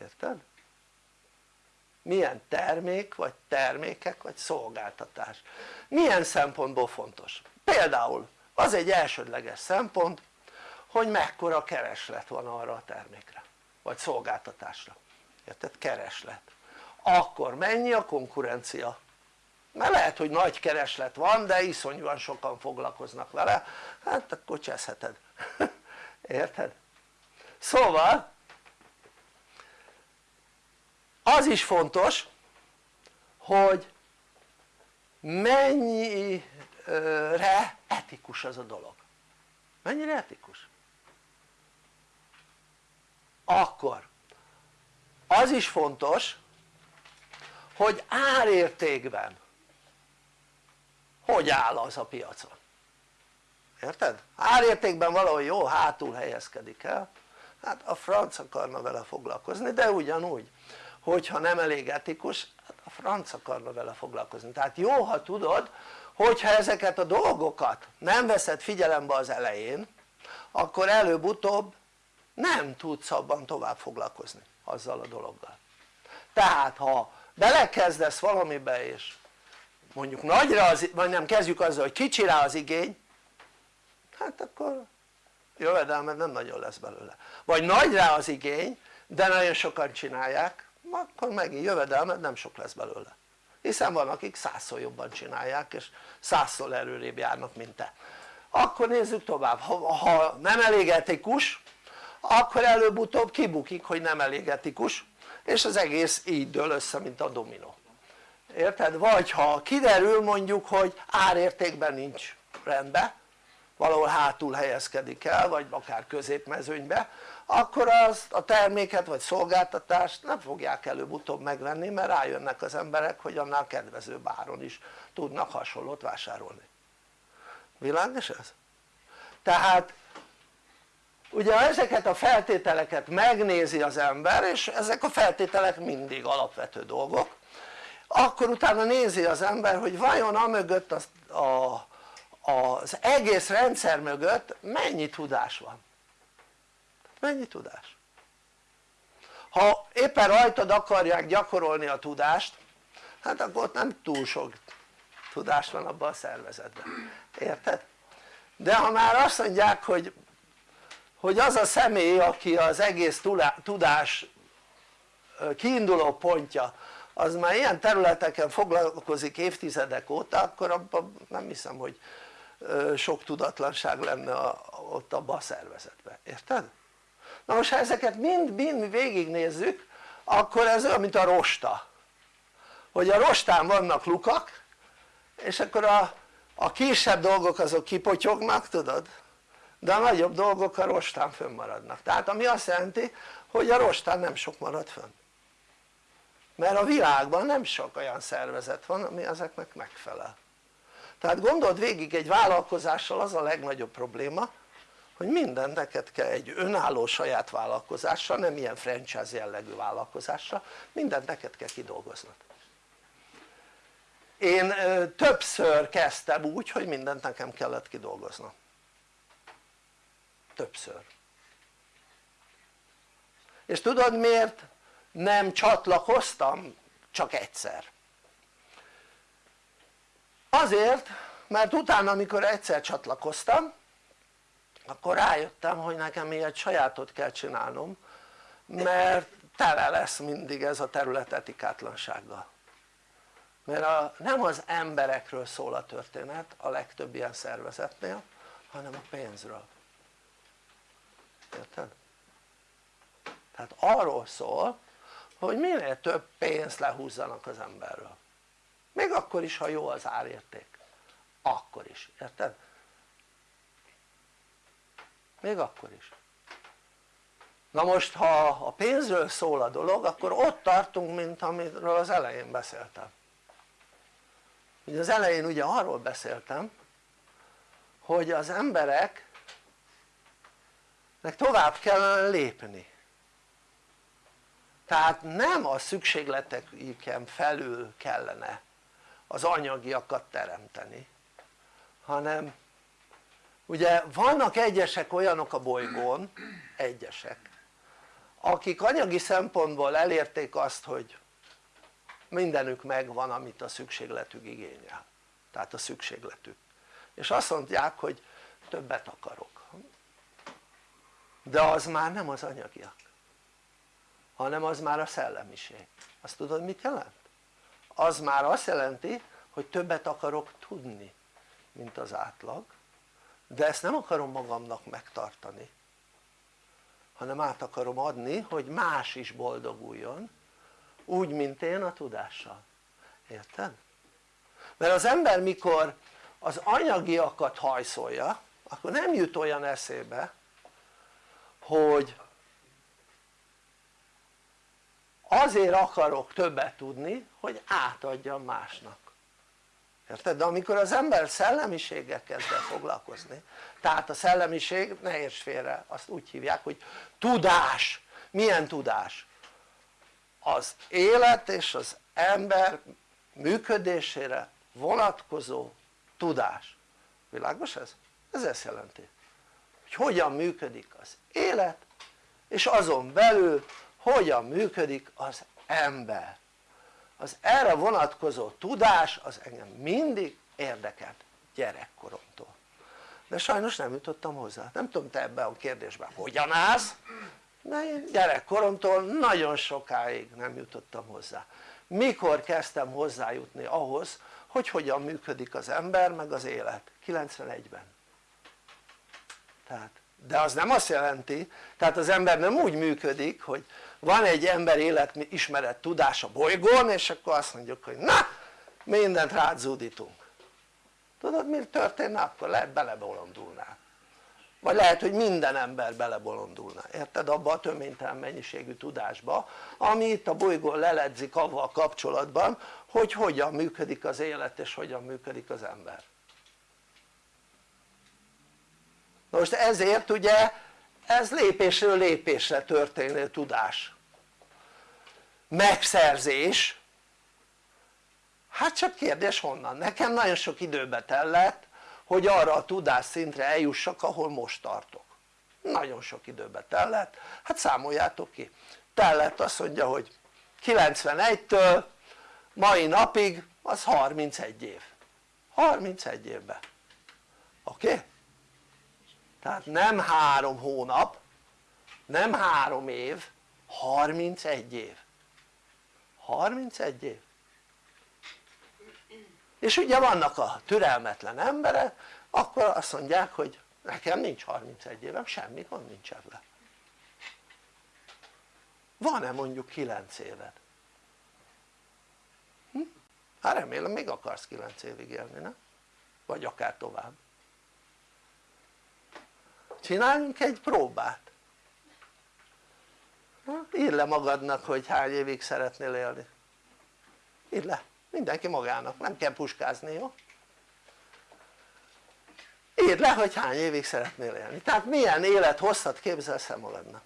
érted? Milyen termék vagy termékek vagy szolgáltatás milyen szempontból fontos? például az egy elsődleges szempont hogy mekkora kereslet van arra a termékre vagy szolgáltatásra érted? kereslet akkor mennyi a konkurencia mert lehet hogy nagy kereslet van de iszonyúan sokan foglalkoznak vele hát akkor cseszheted érted? szóval az is fontos hogy mennyire etikus az a dolog. Mennyire etikus? akkor. Az is fontos hogy árértékben hogy áll az a piacon? Érted? árértékben valahol jó hátul helyezkedik el. Hát a franc akarna vele foglalkozni de ugyanúgy hogyha nem elég etikus hát a franc akarna vele foglalkozni. Tehát jó ha tudod hogyha ezeket a dolgokat nem veszed figyelembe az elején akkor előbb-utóbb nem tudsz abban tovább foglalkozni azzal a dologgal. Tehát ha belekezdesz valamibe és mondjuk nagyra az, vagy nem kezdjük azzal hogy kicsi rá az igény hát akkor jövedelmed nem nagyon lesz belőle. Vagy nagy rá az igény de nagyon sokan csinálják akkor megint jövedelmed nem sok lesz belőle. Hiszen van akik százszor jobban csinálják és százszor erőrébb járnak mint te. Akkor nézzük tovább, ha, ha nem elég etikus akkor előbb-utóbb kibukik hogy nem elég etikus és az egész így dől össze mint a dominó. Érted? vagy ha kiderül mondjuk hogy árértékben nincs rendben valahol hátul helyezkedik el vagy akár középmezőnybe akkor az, a terméket vagy szolgáltatást nem fogják előbb-utóbb megvenni mert rájönnek az emberek hogy annál kedvezőbb áron is tudnak hasonlót vásárolni világos ez? tehát ugye ezeket a feltételeket megnézi az ember és ezek a feltételek mindig alapvető dolgok akkor utána nézi az ember hogy vajon a mögött az, a, az egész rendszer mögött mennyi tudás van mennyi tudás? ha éppen rajtad akarják gyakorolni a tudást hát akkor ott nem túl sok tudás van abban a szervezetben, érted? de ha már azt mondják hogy hogy az a személy aki az egész tudás kiinduló pontja az már ilyen területeken foglalkozik évtizedek óta akkor abban nem hiszem hogy sok tudatlanság lenne ott abban a szervezetben, érted? Na most ha ezeket mind-mind végignézzük akkor ez olyan mint a rosta. Hogy a rostán vannak lukak és akkor a, a kisebb dolgok azok kipotyognak tudod? De a nagyobb dolgok a rostán fönnmaradnak. Tehát ami azt jelenti hogy a rostán nem sok marad fönn. Mert a világban nem sok olyan szervezet van ami ezeknek megfelel. Tehát gondold végig egy vállalkozással az a legnagyobb probléma hogy minden neked kell egy önálló saját vállalkozással, nem ilyen franchise jellegű vállalkozással, mindent neked kell kidolgoznod. Én többször kezdtem úgy hogy mindent nekem kellett kidolgoznom. Többször. És tudod miért? Nem csatlakoztam csak egyszer. Azért mert utána amikor egyszer csatlakoztam akkor rájöttem hogy nekem ilyet sajátot kell csinálnom mert tele lesz mindig ez a terület etikátlansággal mert a, nem az emberekről szól a történet a legtöbb ilyen szervezetnél hanem a pénzről érted? tehát arról szól hogy minél több pénzt lehúzzanak az emberről még akkor is ha jó az árérték akkor is, érted? Még akkor is. Na most ha a pénzről szól a dolog akkor ott tartunk mint amiről az elején beszéltem. Ugye az elején ugye arról beszéltem hogy az embereknek tovább kellene lépni. Tehát nem a szükségleteiken felül kellene az anyagiakat teremteni hanem ugye vannak egyesek olyanok a bolygón egyesek akik anyagi szempontból elérték azt hogy mindenük megvan amit a szükségletük igényel. Tehát a szükségletük. És azt mondják hogy többet akarok. De az már nem az anyagiak hanem az már a szellemiség. Azt tudod mit jelent? az már azt jelenti hogy többet akarok tudni mint az átlag de ezt nem akarom magamnak megtartani hanem át akarom adni hogy más is boldoguljon úgy mint én a tudással, érted? mert az ember mikor az anyagiakat hajszolja akkor nem jut olyan eszébe hogy azért akarok többet tudni hogy átadjam másnak érted? de amikor az ember szellemiséggel kezd el foglalkozni tehát a szellemiség ne érts félre azt úgy hívják hogy tudás milyen tudás? az élet és az ember működésére vonatkozó tudás világos ez? ez ezt jelenti hogy hogyan működik az élet és azon belül hogyan működik az ember az erre vonatkozó tudás az engem mindig érdekelt gyerekkoromtól. De sajnos nem jutottam hozzá, nem tudom te ebben a kérdésben hogyan állsz de én gyerekkoromtól nagyon sokáig nem jutottam hozzá. Mikor kezdtem hozzájutni ahhoz hogy hogyan működik az ember meg az élet? 91-ben tehát de az nem azt jelenti tehát az ember nem úgy működik hogy van egy ember életismeret tudás a bolygón és akkor azt mondjuk hogy na mindent rád zúdítunk tudod mi történne akkor? lehet belebolondulnál vagy lehet hogy minden ember belebolondulna, érted? abba a töménytelen mennyiségű tudásba ami itt a bolygón leledzik avval kapcsolatban hogy hogyan működik az élet és hogyan működik az ember most ezért ugye ez lépésről lépésre történő tudás. Megszerzés. Hát csak kérdés honnan, nekem nagyon sok időbe tellett hogy arra a tudás szintre eljussak ahol most tartok. Nagyon sok időbe tellett, hát számoljátok ki. Tellett azt mondja hogy 91-től mai napig az 31 év. 31 évben oké? Okay? Tehát nem három hónap nem három év 31 év 31 év és ugye vannak a türelmetlen emberek akkor azt mondják hogy nekem nincs 31 évem semmi gond nincs ebben van-e mondjuk 9 éved? Hm? hát remélem még akarsz 9 évig élni nem? vagy akár tovább csináljunk egy próbát. Írd le magadnak hogy hány évig szeretnél élni. Írd le. Mindenki magának, nem kell puskázni, jó? írd le hogy hány évig szeretnél élni, tehát milyen élet hosszat képzelsz el magadnak.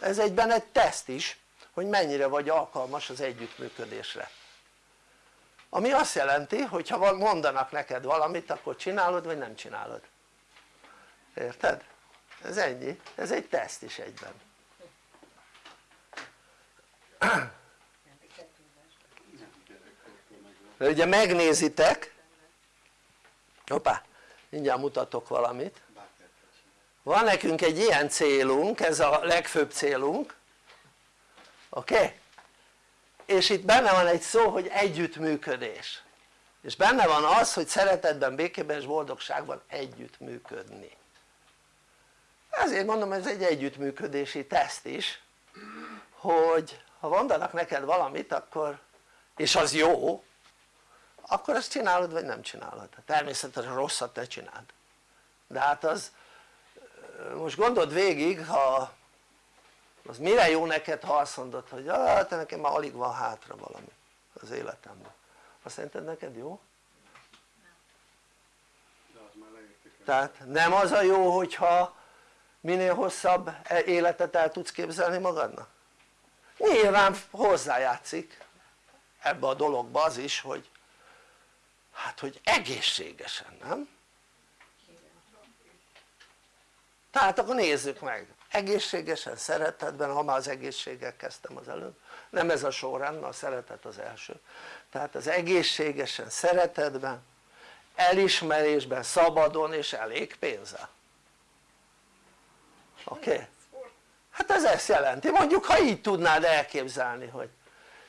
Ez egyben egy teszt is hogy mennyire vagy alkalmas az együttműködésre ami azt jelenti hogy ha mondanak neked valamit akkor csinálod vagy nem csinálod érted? ez ennyi, ez egy teszt is egyben de ugye megnézitek hoppá mindjárt mutatok valamit van nekünk egy ilyen célunk ez a legfőbb célunk oké? Okay? És itt benne van egy szó hogy együttműködés. És benne van az hogy szeretetben, békében és boldogságban együttműködni. Ezért mondom ez egy együttműködési teszt is hogy ha mondanak neked valamit akkor és az jó akkor ezt csinálod vagy nem csinálod. Természetesen rosszat te csináld. De hát az most gondold végig ha az mire jó neked ha azt mondod hogy ah, te nekem már alig van hátra valami az életemben azt szerinted neked jó? tehát nem az a jó hogyha minél hosszabb e- életet el tudsz képzelni magadnak? nyilván hozzájátszik ebbe a dologba az is hogy hát hogy egészségesen nem? tehát akkor nézzük meg egészségesen, szeretetben, ha már az egészséggel kezdtem az előbb nem ez a sorrend, a szeretet az első tehát az egészségesen, szeretetben elismerésben, szabadon és elég pénzzel oké? Okay? hát ez ezt jelenti, mondjuk ha így tudnád elképzelni hogy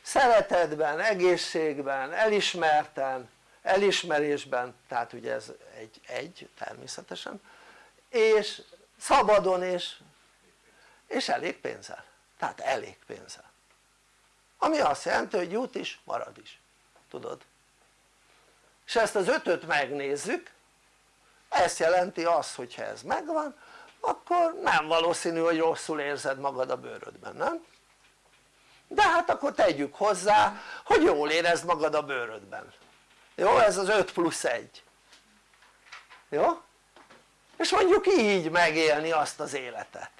szeretetben, egészségben, elismerten, elismerésben, tehát ugye ez egy, egy természetesen és szabadon és, és elég pénzzel, tehát elég pénzzel ami azt jelenti hogy jut is marad is, tudod? és ezt az ötöt megnézzük ezt jelenti azt hogyha ez megvan akkor nem valószínű hogy rosszul érzed magad a bőrödben, nem? de hát akkor tegyük hozzá hogy jól érezd magad a bőrödben jó? ez az 5 plusz 1 jó? és mondjuk így megélni azt az életet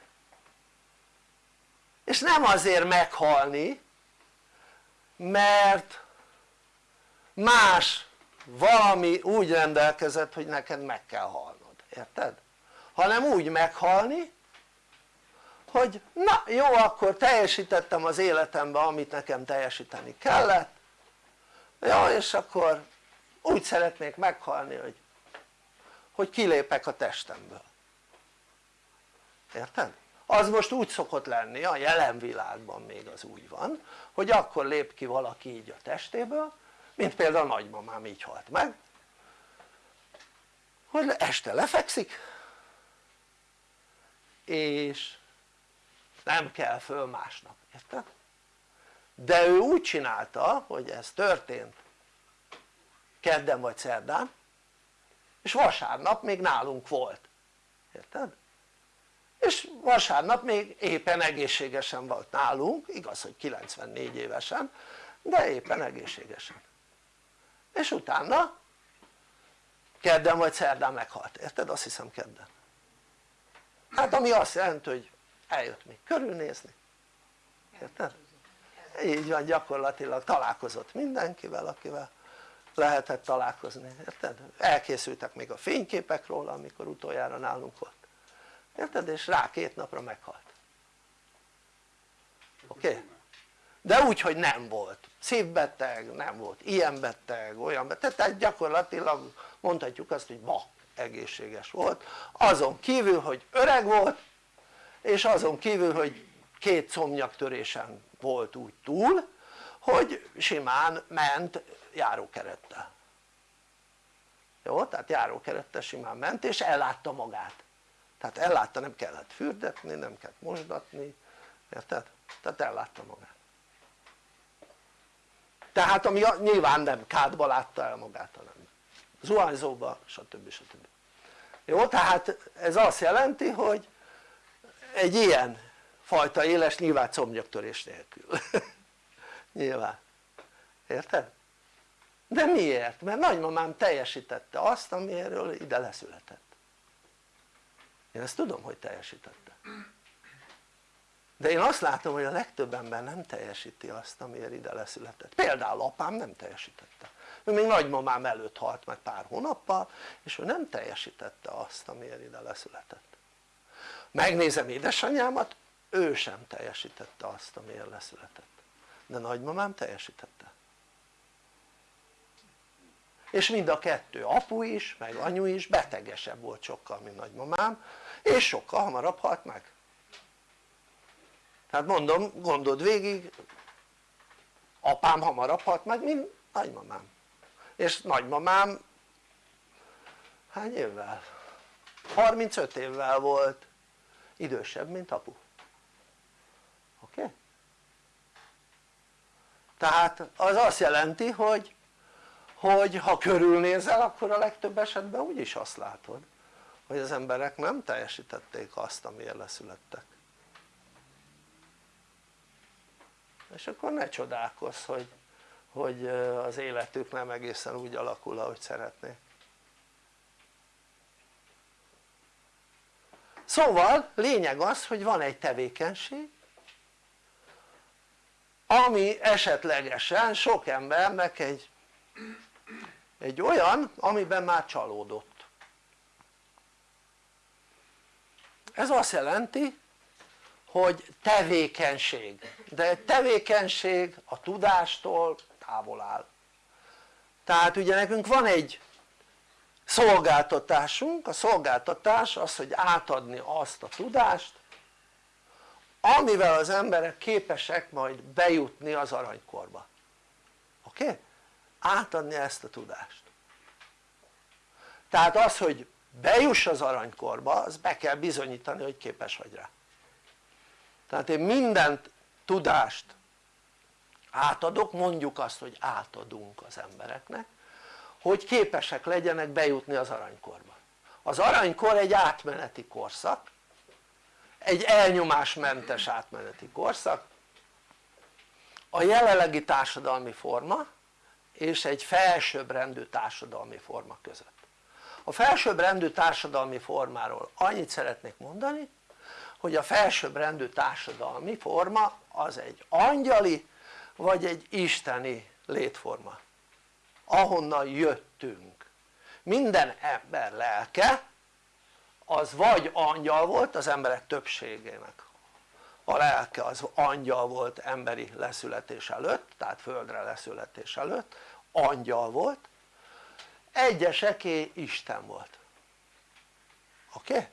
és nem azért meghalni mert más valami úgy rendelkezett hogy neked meg kell halnod, érted? hanem úgy meghalni hogy na jó akkor teljesítettem az életemben amit nekem teljesíteni kellett jó és akkor úgy szeretnék meghalni hogy hogy kilépek a testemből érted? Az most úgy szokott lenni a jelen világban még az úgy van hogy akkor lép ki valaki így a testéből mint például a nagymamám így halt meg hogy este lefekszik és nem kell föl másnap, érted? de ő úgy csinálta hogy ez történt kedden vagy szerdán és vasárnap még nálunk volt, érted? És vasárnap még éppen egészségesen volt nálunk, igaz hogy 94 évesen de éppen egészségesen és utána kedden vagy szerdán meghalt, érted? azt hiszem kedden hát ami azt jelenti hogy eljött még körülnézni érted? így van gyakorlatilag találkozott mindenkivel akivel lehetett találkozni, érted? elkészültek még a fényképek róla amikor utoljára nálunk volt érted? és rá két napra meghalt oké? Okay? de úgy hogy nem volt szívbeteg, nem volt ilyen beteg, olyan beteg, tehát gyakorlatilag mondhatjuk azt hogy ma egészséges volt azon kívül hogy öreg volt és azon kívül hogy két szomnyaktörésen volt úgy túl hogy simán ment járókerettel jó? tehát járókerettel simán ment és ellátta magát tehát ellátta nem kellett fürdetni, nem kellett mosdatni, érted? tehát ellátta magát tehát ami nyilván nem kádba látta el magát hanem zuhanyzóba stb. stb. jó? tehát ez azt jelenti hogy egy ilyen fajta éles nyilván combnyaktörés nélkül nyilván érted? de miért? mert nagymamám teljesítette azt amiről ide leszületett én ezt tudom hogy teljesítette. De én azt látom hogy a legtöbb ember nem teljesíti azt amiért ide leszületett. Például apám nem teljesítette. Ő még nagymamám előtt halt meg pár hónappal és ő nem teljesítette azt amiért ide leszületett. Megnézem édesanyámat ő sem teljesítette azt amiért leszületett. De nagymamám teljesítette és mind a kettő apu is meg anyu is betegesebb volt sokkal mint nagymamám és sokkal hamarabb halt meg tehát mondom gondold végig apám hamarabb halt meg mint nagymamám és nagymamám hány évvel? 35 évvel volt idősebb mint apu oké? Okay? tehát az azt jelenti hogy hogy ha körülnézel akkor a legtöbb esetben úgyis azt látod hogy az emberek nem teljesítették azt amiért leszülettek. És akkor ne csodálkozz hogy, hogy az életük nem egészen úgy alakul ahogy szeretnék szóval lényeg az hogy van egy tevékenység ami esetlegesen sok embernek egy, egy olyan amiben már csalódott ez azt jelenti hogy tevékenység, de egy tevékenység a tudástól távol áll tehát ugye nekünk van egy szolgáltatásunk, a szolgáltatás az hogy átadni azt a tudást amivel az emberek képesek majd bejutni az aranykorba oké? Okay? Átadni ezt a tudást. Tehát az hogy bejuss az aranykorba az be kell bizonyítani hogy képes vagy rá. Tehát én mindent tudást átadok, mondjuk azt hogy átadunk az embereknek hogy képesek legyenek bejutni az aranykorba. Az aranykor egy átmeneti korszak egy elnyomásmentes átmeneti korszak a jelenlegi társadalmi forma és egy felsőbbrendű társadalmi forma között. A felsőbbrendű társadalmi formáról annyit szeretnék mondani hogy a felsőbbrendű társadalmi forma az egy angyali vagy egy isteni létforma. Ahonnan jöttünk. Minden ember lelke az vagy angyal volt az emberek többségének. A lelke az angyal volt emberi leszületés előtt tehát földre leszületés előtt angyal volt egyeseké Isten volt oké? Okay?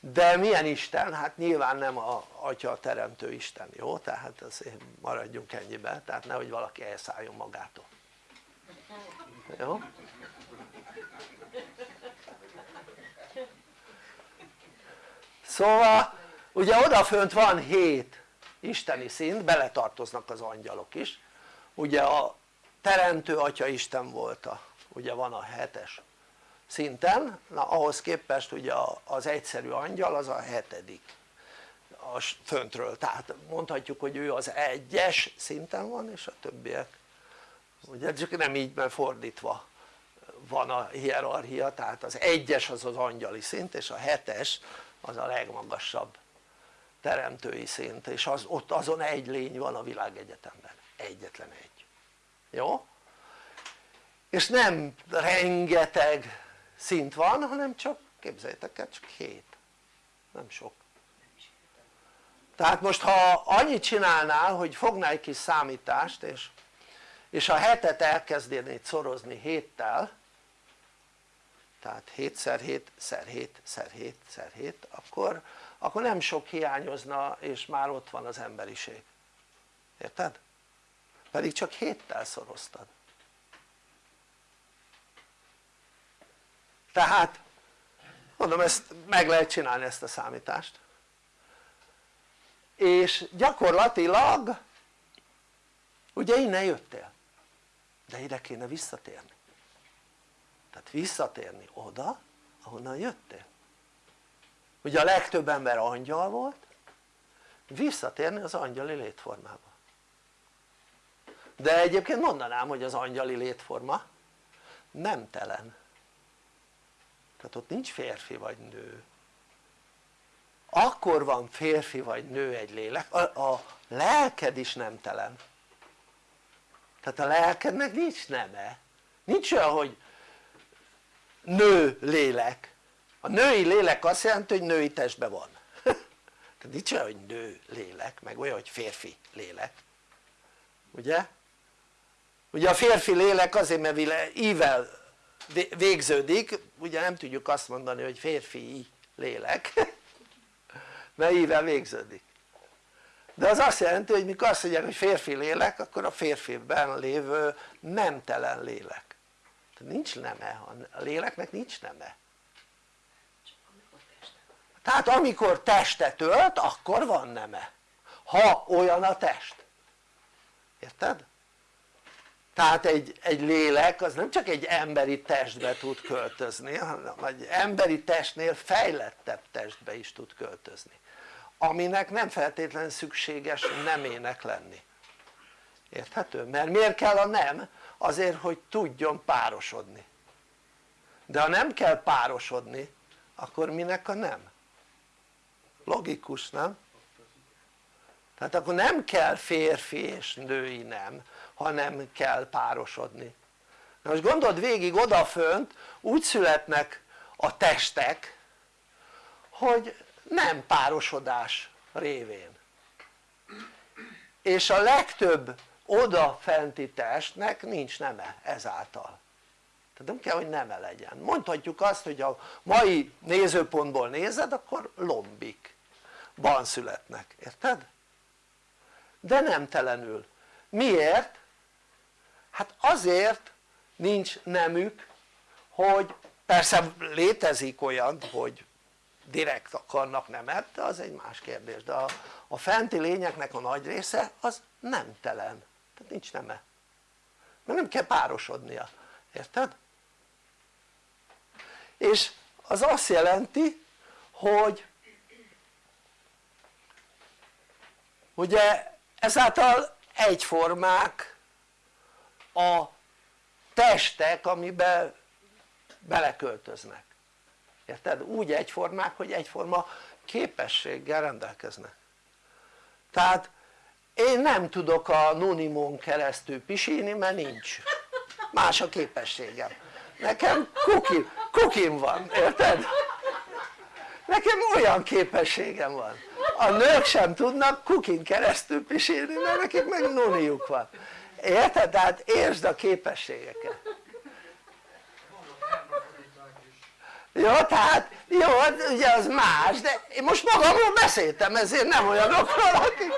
de milyen Isten? hát nyilván nem a atya teremtő Isten, jó? tehát azért maradjunk ennyiben, tehát nehogy valaki elszálljon magától jó? szóval ugye odafönt van hét isteni szint, beletartoznak az angyalok is ugye a teremtő atya Isten volt a, ugye van a hetes szinten, na ahhoz képest ugye az egyszerű angyal az a hetedik. A föntről, tehát mondhatjuk hogy ő az egyes szinten van és a többiek ugye csak nem így mert fordítva van a hierarchia tehát az egyes az az angyali szint és a hetes az a legmagasabb teremtői szint és az, ott azon egy lény van a világegyetemben, egyetlen egy jó? és nem rengeteg szint van hanem csak képzeljétek el csak 7 nem sok tehát most ha annyit csinálnál hogy fognál egy kis számítást és, és a hetet elkezdenéd szorozni héttel tehát 7 x 7 x 7 x 7 x 7 akkor, akkor nem sok hiányozna és már ott van az emberiség érted? Pedig csak héttel szoroztad. Tehát mondom ezt meg lehet csinálni ezt a számítást. És gyakorlatilag ugye innen jöttél. De ide kéne visszatérni. Tehát visszatérni oda ahonnan jöttél. Ugye a legtöbb ember angyal volt visszatérni az angyali létformába de egyébként mondanám hogy az angyali létforma nemtelen tehát ott nincs férfi vagy nő. Akkor van férfi vagy nő egy lélek, a, a lelked is nemtelen tehát a lelkednek nincs neme. Nincs olyan hogy nő lélek. A női lélek azt jelenti hogy női testben van. Tehát nincs olyan hogy nő lélek meg olyan hogy férfi lélek. Ugye? Ugye a férfi lélek azért mert ível végződik ugye nem tudjuk azt mondani hogy férfi lélek mert ível végződik. De az azt jelenti hogy mikor azt mondják hogy férfi lélek akkor a férfiben lévő nemtelen lélek. Nincs neme, a léleknek nincs neme. Tehát amikor testet ölt akkor van neme. Ha olyan a test. Érted? Tehát egy, egy lélek az nem csak egy emberi testbe tud költözni hanem egy emberi testnél fejlettebb testbe is tud költözni aminek nem feltétlenül szükséges nemének lenni érthető? mert miért kell a nem? azért hogy tudjon párosodni de ha nem kell párosodni akkor minek a nem? logikus nem? tehát akkor nem kell férfi és női nem ha nem kell párosodni. Na most gondold végig odafönt úgy születnek a testek hogy nem párosodás révén. És a legtöbb odafenti testnek nincs neme ezáltal. Tehát nem kell hogy neme legyen. Mondhatjuk azt hogy a mai nézőpontból nézed akkor lombikban születnek, érted? de nem telenül. Miért? Hát azért nincs nemük hogy persze létezik olyan hogy direkt akarnak nemet de az egy más kérdés. De a, a fenti lényeknek a nagy része az nemtelen. Tehát nincs neme. Mert nem kell párosodnia, érted? és az azt jelenti hogy ugye ezáltal egyformák a testek amiben beleköltöznek. Érted? úgy egyformák hogy egyforma képességgel rendelkeznek. Tehát én nem tudok a nunimon keresztül pisilni mert nincs. Más a képességem. Nekem kukim, kukim van, érted? nekem olyan képességem van. A nők sem tudnak kukin keresztül pisilni mert nekik meg nuniuk van érted? tehát értsd a képességeket jó tehát jó hát ugye az más de én most magamról beszéltem ezért nem olyanokról akik,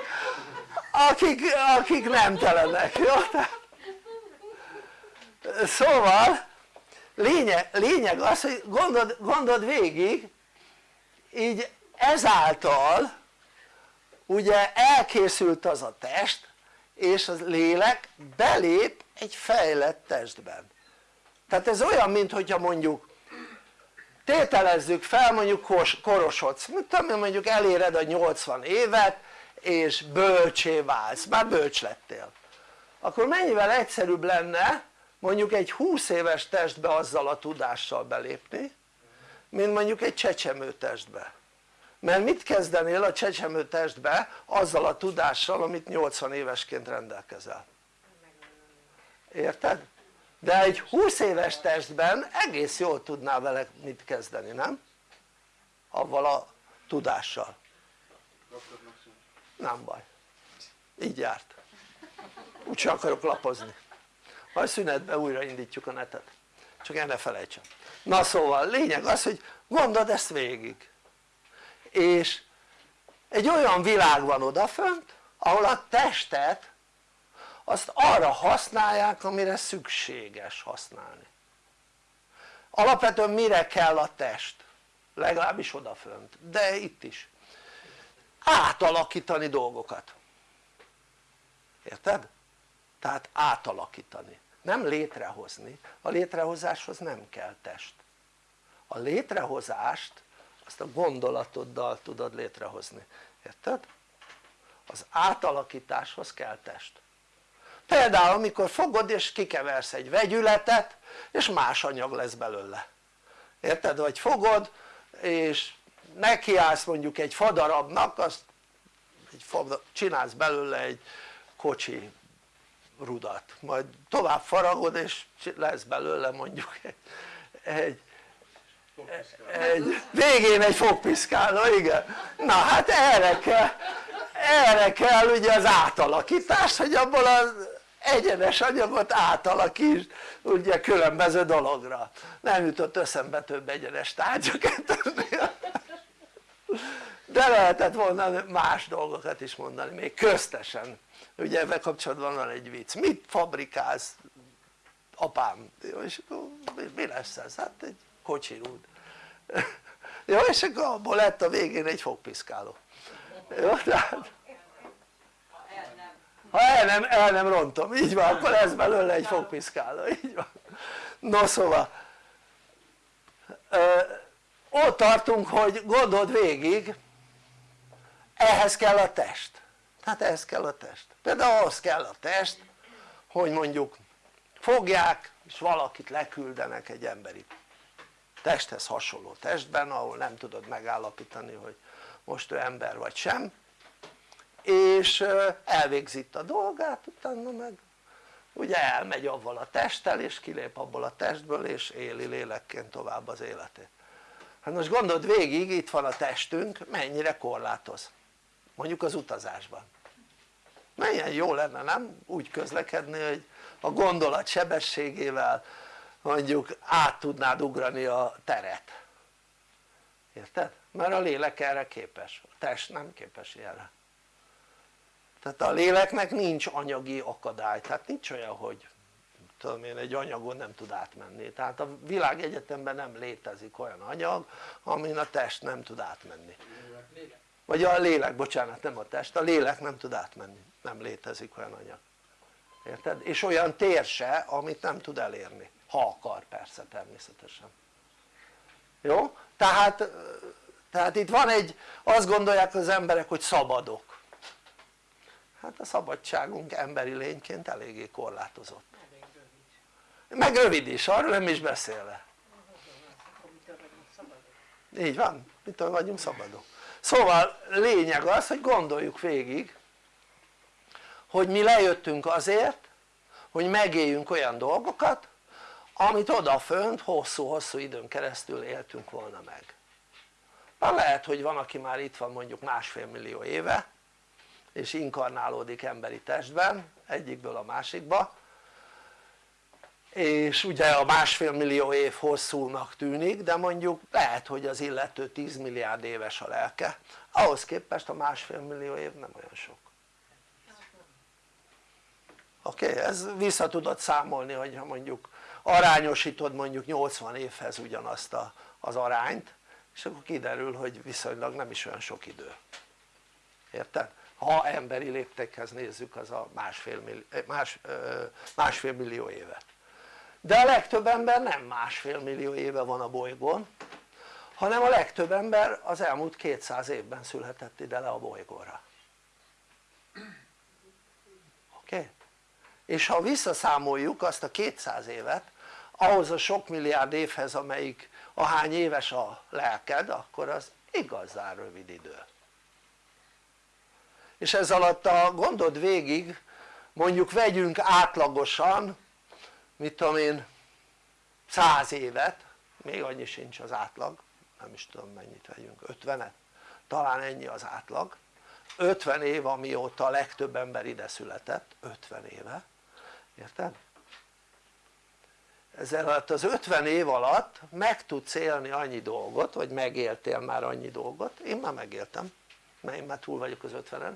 akik, akik nem telenek jó tehát szóval lényeg, lényeg az hogy gondold, gondold végig így ezáltal ugye elkészült az a test és a lélek belép egy fejlett testben. Tehát ez olyan mint hogyha mondjuk tételezzük fel mondjuk korosodsz, mit tudom mondjuk eléred a 80 évet és bölcsé válsz, már bölcs lettél. Akkor mennyivel egyszerűbb lenne mondjuk egy 20 éves testbe azzal a tudással belépni mint mondjuk egy csecsemő testbe mert mit kezdenél a csecsemő testbe azzal a tudással amit 80 évesként rendelkezel? Érted? de egy 20 éves testben egész jól tudnál vele mit kezdeni, nem? avval a tudással. Nem baj. Így járt. Úgyse akarok lapozni. Majd szünetben újra indítjuk a netet. Csak el ne felejtsem. Na szóval lényeg az hogy gondold ezt végig és egy olyan világ van odafönt ahol a testet azt arra használják amire szükséges használni. Alapvetően mire kell a test? legalábbis odafönt, de itt is. Átalakítani dolgokat. Érted? tehát átalakítani. Nem létrehozni, a létrehozáshoz nem kell test. A létrehozást azt a gondolatoddal tudod létrehozni, érted? az átalakításhoz kell test például amikor fogod és kikeversz egy vegyületet és más anyag lesz belőle érted? vagy fogod és nekiállsz mondjuk egy fadarabnak azt egy fadar, csinálsz belőle egy kocsi rudat majd tovább faragod és lesz belőle mondjuk egy, egy, egy végén egy fogpiszkáló igen. Na hát erre kell erre kell ugye az átalakítás hogy abból az egyenes anyagot átalakítsd ugye különböző dologra. Nem jutott eszembe több egyenes tárgyakat de lehetett volna más dolgokat is mondani még köztesen. Ugye ebben kapcsolatban van egy vicc, mit fabrikálsz apám? és mi lesz ez? hát egy kocsirúd jó és akkor abból lett a végén egy fogpiszkáló. Jó tehát ha el nem, el nem rontom, így van, akkor lesz belőle egy fogpiszkáló, így van. No szóval ö, ott tartunk hogy gondold végig ehhez kell a test. Tehát ehhez kell a test. Például ahhoz kell a test hogy mondjuk fogják és valakit leküldenek egy emberi testhez hasonló testben ahol nem tudod megállapítani hogy most ő ember vagy sem. És elvégzi itt a dolgát utána meg ugye elmegy avval a testtel és kilép abból a testből és éli lélekként tovább az életét. Hát most gondold végig itt van a testünk mennyire korlátoz. Mondjuk az utazásban. Milyen jó lenne nem? Úgy közlekedni hogy a gondolat sebességével mondjuk át tudnád ugrani a teret. Érted? mert a lélek erre képes, a test nem képes ilyenre. Tehát a léleknek nincs anyagi akadály, tehát nincs olyan hogy tudom én egy anyagon nem tud átmenni, tehát a világegyetemben nem létezik olyan anyag amin a test nem tud átmenni. Vagy a lélek, bocsánat nem a test, a lélek nem tud átmenni, nem létezik olyan anyag. Érted? és olyan tér amit nem tud elérni, ha akar persze természetesen. Jó? tehát, tehát itt van egy, azt gondolják az emberek hogy szabadok. Hát a szabadságunk emberi lényként eléggé korlátozott. Meg rövid is, arról nem is beszélve. Így van, mitől vagyunk szabadok. Szóval lényeg az hogy gondoljuk végig hogy mi lejöttünk azért hogy megéljünk olyan dolgokat amit odafönt hosszú-hosszú időn keresztül éltünk volna meg már lehet hogy van aki már itt van mondjuk másfél millió éve és inkarnálódik emberi testben egyikből a másikba és ugye a másfél millió év hosszúnak tűnik de mondjuk lehet hogy az illető 10 milliárd éves a lelke ahhoz képest a másfél millió év nem olyan sok oké? Okay? ez vissza tudod számolni hogyha mondjuk arányosítod mondjuk 80 évhez ugyanazt a, az arányt és akkor kiderül hogy viszonylag nem is olyan sok idő érted? ha emberi léptékhez nézzük az a másfél, millió, más, másfél millió évet de a legtöbb ember nem másfél millió éve van a bolygón hanem a legtöbb ember az elmúlt 200 évben született ide le a bolygóra oké? Okay? és ha visszaszámoljuk azt a 200 évet ahhoz a sok milliárd évhez amelyik ahány éves a lelked akkor az igazán rövid idő és ez alatt a gondod végig mondjuk vegyünk átlagosan mit tudom én 100 évet még annyi sincs az átlag nem is tudom mennyit vegyünk 50-et talán ennyi az átlag 50 év amióta a legtöbb ember ide született 50 éve érted? Ezzel alatt az 50 év alatt meg tudsz élni annyi dolgot vagy megéltél már annyi dolgot. Én már megéltem mert én már túl vagyok az 50-en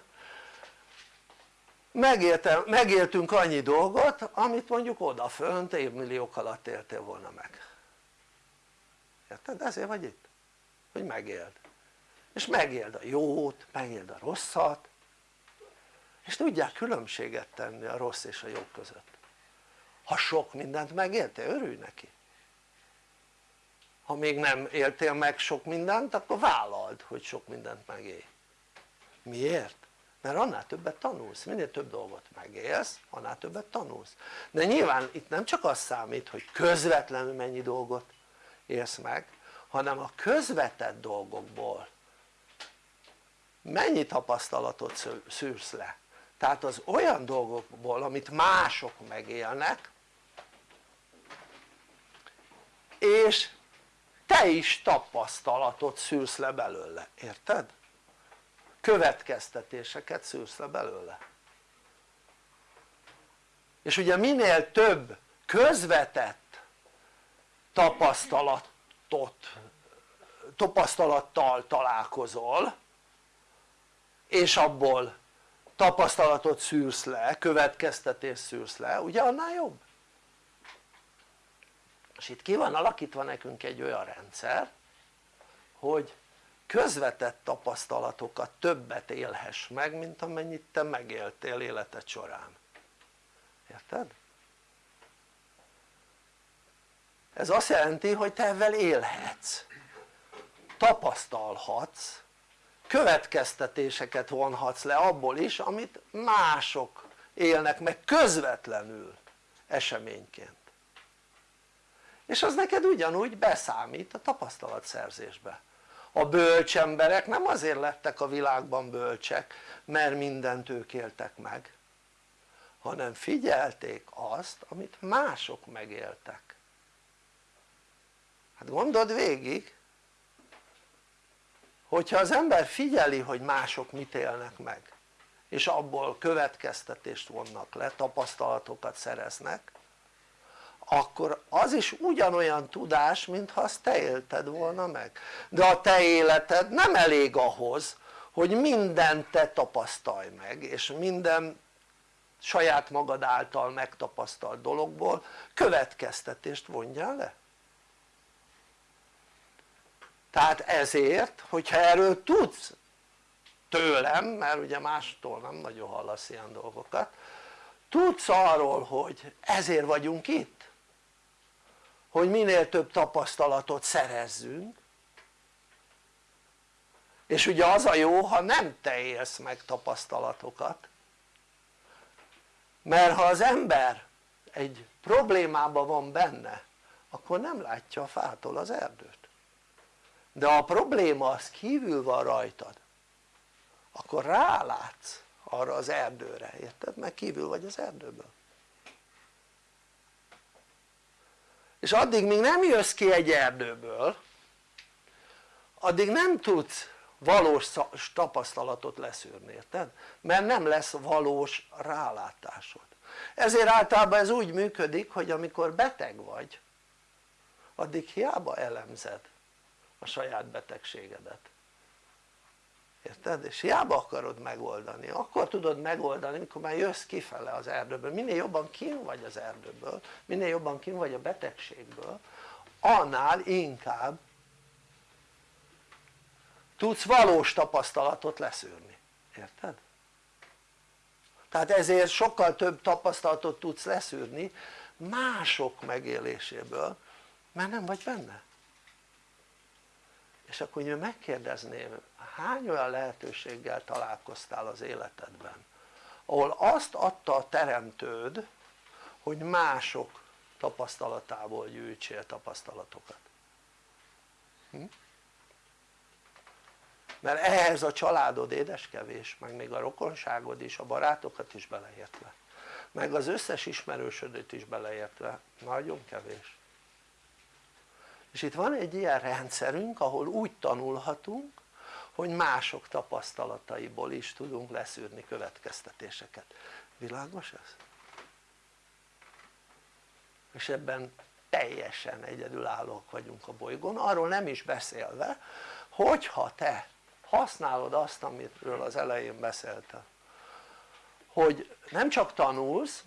Megéltem, megéltünk annyi dolgot amit mondjuk odafönt évmilliók alatt éltél volna meg. Érted? ezért vagy itt hogy megéld. És megéld a jót, megéld a rosszat. És tudják különbséget tenni a rossz és a jó között ha sok mindent megéltél örülj neki. Ha még nem éltél meg sok mindent akkor vállald hogy sok mindent megélj miért? mert annál többet tanulsz, minél több dolgot megélsz annál többet tanulsz. De nyilván itt nem csak az számít hogy közvetlenül mennyi dolgot élsz meg hanem a közvetett dolgokból mennyi tapasztalatot szűrsz le. Tehát az olyan dolgokból amit mások megélnek és te is tapasztalatot szűrsz le belőle, érted? következtetéseket szűrsz le belőle és ugye minél több közvetett tapasztalatot tapasztalattal találkozol és abból tapasztalatot szűrsz le, következtetést szűrsz le, ugye annál jobb és itt ki van alakítva nekünk egy olyan rendszer hogy közvetett tapasztalatokat többet élhess meg mint amennyit te megéltél életed során. Érted? ez azt jelenti hogy te ezzel élhetsz. Tapasztalhatsz következtetéseket vonhatsz le abból is amit mások élnek meg közvetlenül eseményként és az neked ugyanúgy beszámít a tapasztalatszerzésbe. A bölcs emberek nem azért lettek a világban bölcsek mert mindent ők éltek meg hanem figyelték azt amit mások megéltek. Hát gondold végig hogyha az ember figyeli hogy mások mit élnek meg és abból következtetést vonnak le, tapasztalatokat szereznek akkor az is ugyanolyan tudás mintha azt te élted volna meg. De a te életed nem elég ahhoz hogy mindent te tapasztalj meg és minden saját magad által megtapasztalt dologból következtetést vonjál le. Tehát ezért hogyha erről tudsz tőlem mert ugye mástól nem nagyon hallasz ilyen dolgokat tudsz arról hogy ezért vagyunk itt hogy minél több tapasztalatot szerezzünk. És ugye az a jó ha nem te élsz meg tapasztalatokat. Mert ha az ember egy problémában van benne akkor nem látja a fától az erdőt. De a probléma az kívül van rajtad akkor rálátsz arra az erdőre, érted? mert kívül vagy az erdőből és addig még nem jössz ki egy erdőből addig nem tudsz valós tapasztalatot leszűrni, érted? mert nem lesz valós rálátásod ezért általában ez úgy működik hogy amikor beteg vagy addig hiába elemzed a saját betegségedet érted? és hiába akarod megoldani, akkor tudod megoldani mikor már jössz kifele az erdőből, minél jobban kín vagy az erdőből, minél jobban kín vagy a betegségből annál inkább tudsz valós tapasztalatot leszűrni, érted? tehát ezért sokkal több tapasztalatot tudsz leszűrni mások megéléséből mert nem vagy benne és akkor én megkérdezném hány olyan lehetőséggel találkoztál az életedben ahol azt adta a teremtőd hogy mások tapasztalatából gyűjtsél tapasztalatokat hm? mert ehhez a családod édeskevés meg még a rokonságod is, a barátokat is beleértve meg az összes ismerősödőt is beleértve nagyon kevés és itt van egy ilyen rendszerünk ahol úgy tanulhatunk hogy mások tapasztalataiból is tudunk leszűrni következtetéseket világos ez? és ebben teljesen egyedülállók vagyunk a bolygón arról nem is beszélve hogyha te használod azt amiről az elején beszéltem hogy nem csak tanulsz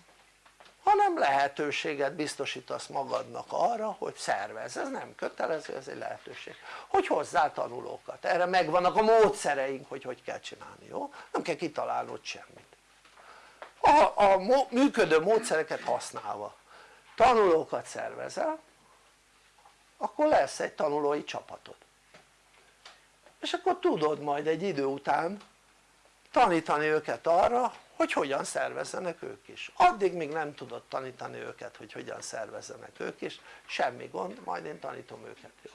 hanem lehetőséget biztosítasz magadnak arra hogy szervezz, ez nem kötelező, ez egy lehetőség. Hogy hozzá tanulókat, erre megvannak a módszereink hogy hogy kell csinálni, jó? nem kell kitalálnod semmit. A, a működő módszereket használva. Tanulókat szervezel akkor lesz egy tanulói csapatod. És akkor tudod majd egy idő után tanítani őket arra hogy hogyan szervezzenek ők is. Addig még nem tudod tanítani őket hogy hogyan szervezzenek ők is. Semmi gond majd én tanítom őket jó?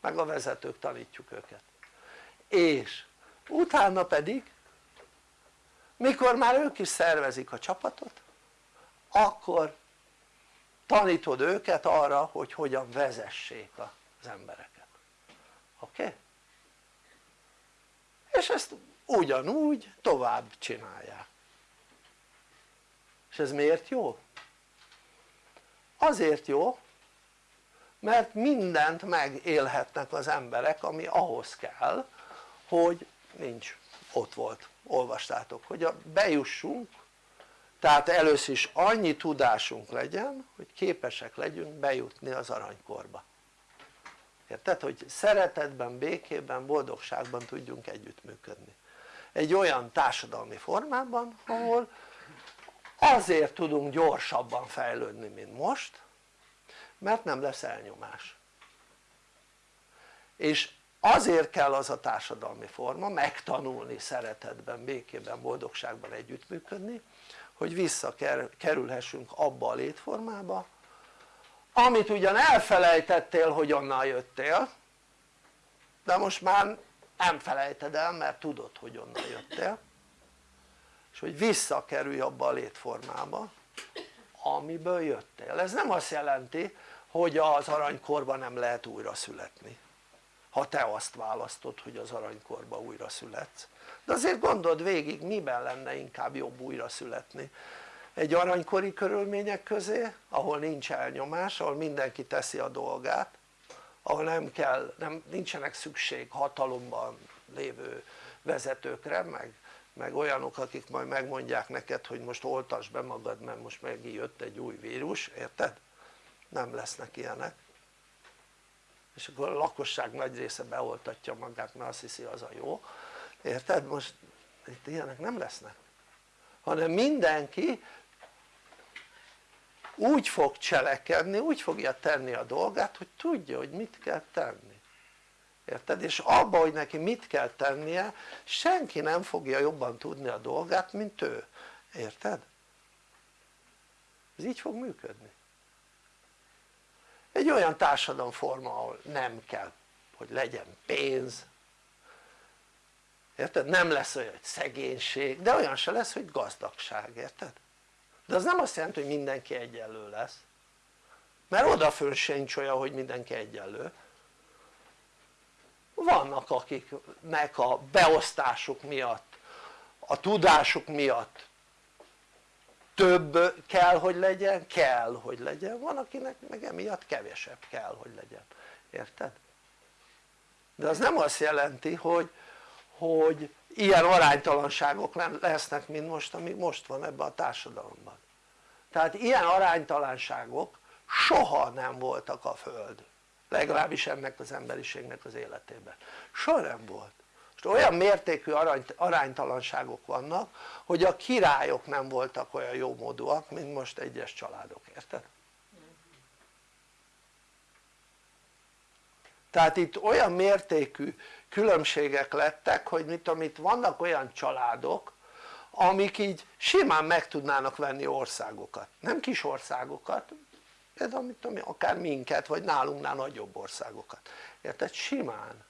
Meg a vezetők tanítjuk őket. És utána pedig mikor már ők is szervezik a csapatot akkor tanítod őket arra hogy hogyan vezessék az embereket. Oké? Okay? és ezt ugyanúgy tovább csinálják ez miért jó? azért jó mert mindent megélhetnek az emberek ami ahhoz kell hogy nincs ott volt olvastátok hogy bejussunk tehát először is annyi tudásunk legyen hogy képesek legyünk bejutni az aranykorba érted? hogy szeretetben, békében, boldogságban tudjunk együttműködni egy olyan társadalmi formában ahol azért tudunk gyorsabban fejlődni mint most mert nem lesz elnyomás. És azért kell az a társadalmi forma megtanulni szeretetben, békében, boldogságban együttműködni hogy visszakerülhessünk abba a létformába amit ugyan elfelejtettél hogy onnan jöttél de most már nem felejted el mert tudod hogy onnan jöttél és hogy visszakerülj abba a létformába amiből jöttél, ez nem azt jelenti hogy az aranykorban nem lehet újra születni. Ha te azt választod hogy az aranykorba újra születsz. De azért gondold végig miben lenne inkább jobb újra születni. Egy aranykori körülmények közé ahol nincs elnyomás, ahol mindenki teszi a dolgát ahol nem kell, nem, nincsenek szükség hatalomban lévő vezetőkre meg, meg olyanok akik majd megmondják neked hogy most oltasd be magad mert most megint jött egy új vírus, érted? nem lesznek ilyenek és akkor a lakosság nagy része beoltatja magát mert azt hiszi az a jó érted? most itt ilyenek nem lesznek hanem mindenki úgy fog cselekedni, úgy fogja tenni a dolgát hogy tudja hogy mit kell tenni érted? és abba hogy neki mit kell tennie senki nem fogja jobban tudni a dolgát mint ő, érted? ez így fog működni egy olyan társadalomforma ahol nem kell hogy legyen pénz érted? nem lesz olyan hogy szegénység de olyan se lesz hogy gazdagság, érted? de az nem azt jelenti hogy mindenki egyenlő lesz mert odafön sincs olyan hogy mindenki egyenlő vannak akiknek a beosztásuk miatt a tudásuk miatt több kell hogy legyen, kell hogy legyen, van akinek meg emiatt kevesebb kell hogy legyen, érted? de az nem azt jelenti hogy, hogy ilyen aránytalanságok lesznek mint most amik most van ebben a társadalomban. Tehát ilyen aránytalanságok soha nem voltak a Föld legalábbis ennek az emberiségnek az életében. Soha nem volt. Most olyan mértékű aránytalanságok vannak hogy a királyok nem voltak olyan jómódúak mint most egyes családok, érted? tehát itt olyan mértékű különbségek lettek hogy mit amit vannak olyan családok amik így simán meg tudnának venni országokat, nem kis országokat de amit tudom, akár minket vagy nálunknál nagyobb országokat, érted? simán.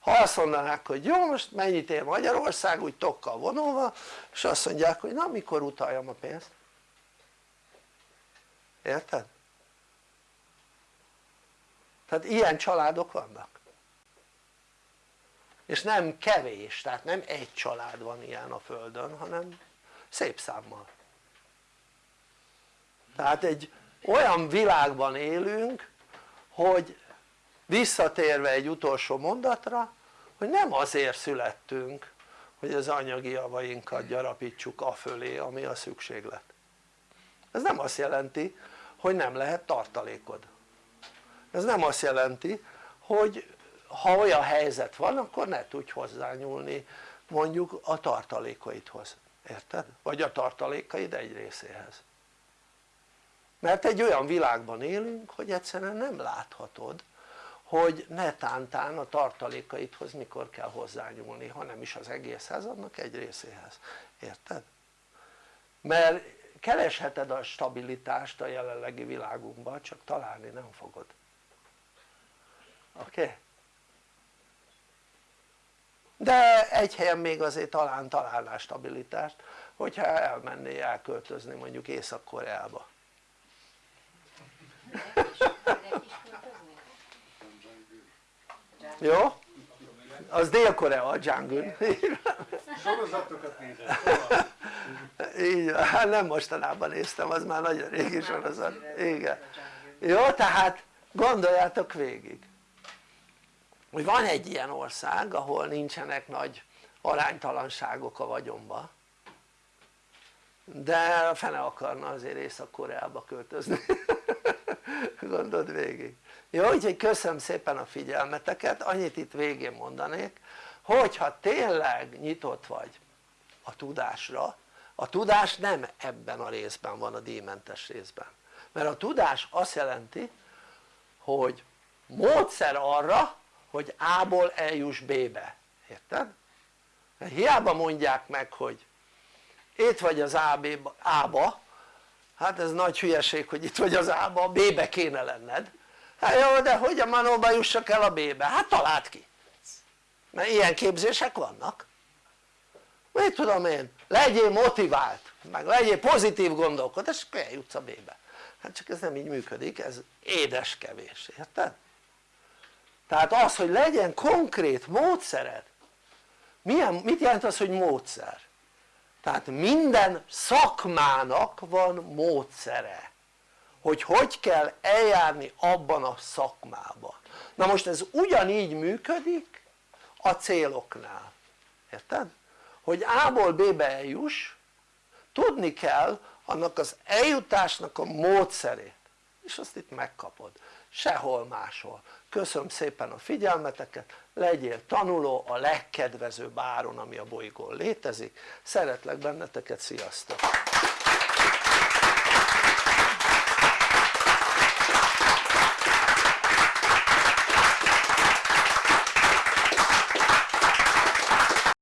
Ha azt mondanák hogy jó most mennyit ér Magyarország úgy tokkal vonulva és azt mondják hogy na mikor utaljam a pénzt? Érted? tehát ilyen családok vannak. És nem kevés, tehát nem egy család van ilyen a földön hanem szép számmal. Tehát egy olyan világban élünk hogy visszatérve egy utolsó mondatra hogy nem azért születtünk hogy az anyagi javainkat gyarapítsuk afölé ami a szükséglet. Ez nem azt jelenti hogy nem lehet tartalékod. Ez nem azt jelenti hogy ha olyan helyzet van akkor ne tudj hozzányúlni mondjuk a tartalékaidhoz, érted? vagy a tartalékaid egy részéhez mert egy olyan világban élünk hogy egyszerűen nem láthatod hogy netántán a tartalékaidhoz mikor kell hozzányúlni ha nem is az egészhez annak egy részéhez, érted? mert keresheted a stabilitást a jelenlegi világunkban csak találni nem fogod oké? Okay? de egy helyen még azért talán találnál stabilitást hogyha elmennél elköltözni mondjuk Észak-Koreába jó? az Dél-Korea a Jangun sorozatokat nézett így hát nem mostanában néztem az már nagyon régi sorozat. igen. jó tehát gondoljátok végig. Hogy van egy ilyen ország ahol nincsenek nagy aránytalanságok a vagyonban de fene akarna azért Észak-Koreába költözni. Gondold végig. Jó úgyhogy köszönöm szépen a figyelmeteket. Annyit itt végén mondanék hogyha tényleg nyitott vagy a tudásra a tudás nem ebben a részben van a díjmentes részben. Mert a tudás azt jelenti hogy módszer arra hogy A-ból eljuss B-be, érted? hiába mondják meg hogy itt vagy az A-ba, hát ez nagy hülyeség hogy itt vagy az A-ba, B-be kéne lenned hát jó de hogy a manóba jussak el a B-be? hát találd ki mert ilyen képzések vannak mit tudom én, legyél motivált meg legyél pozitív gondolkodás és akkor eljutsz a B-be hát csak ez nem így működik, ez édes kevés, érted? tehát az hogy legyen konkrét módszered milyen, mit jelent az hogy módszer? Tehát minden szakmának van módszere hogy hogy kell eljárni abban a szakmában. Na most ez ugyanígy működik a céloknál. Érted? hogy A-ból B-be eljuss tudni kell annak az eljutásnak a módszerét és azt itt megkapod. Sehol máshol köszönöm szépen a figyelmeteket legyél tanuló a legkedvezőbb áron ami a bolygón létezik. Szeretlek benneteket sziasztok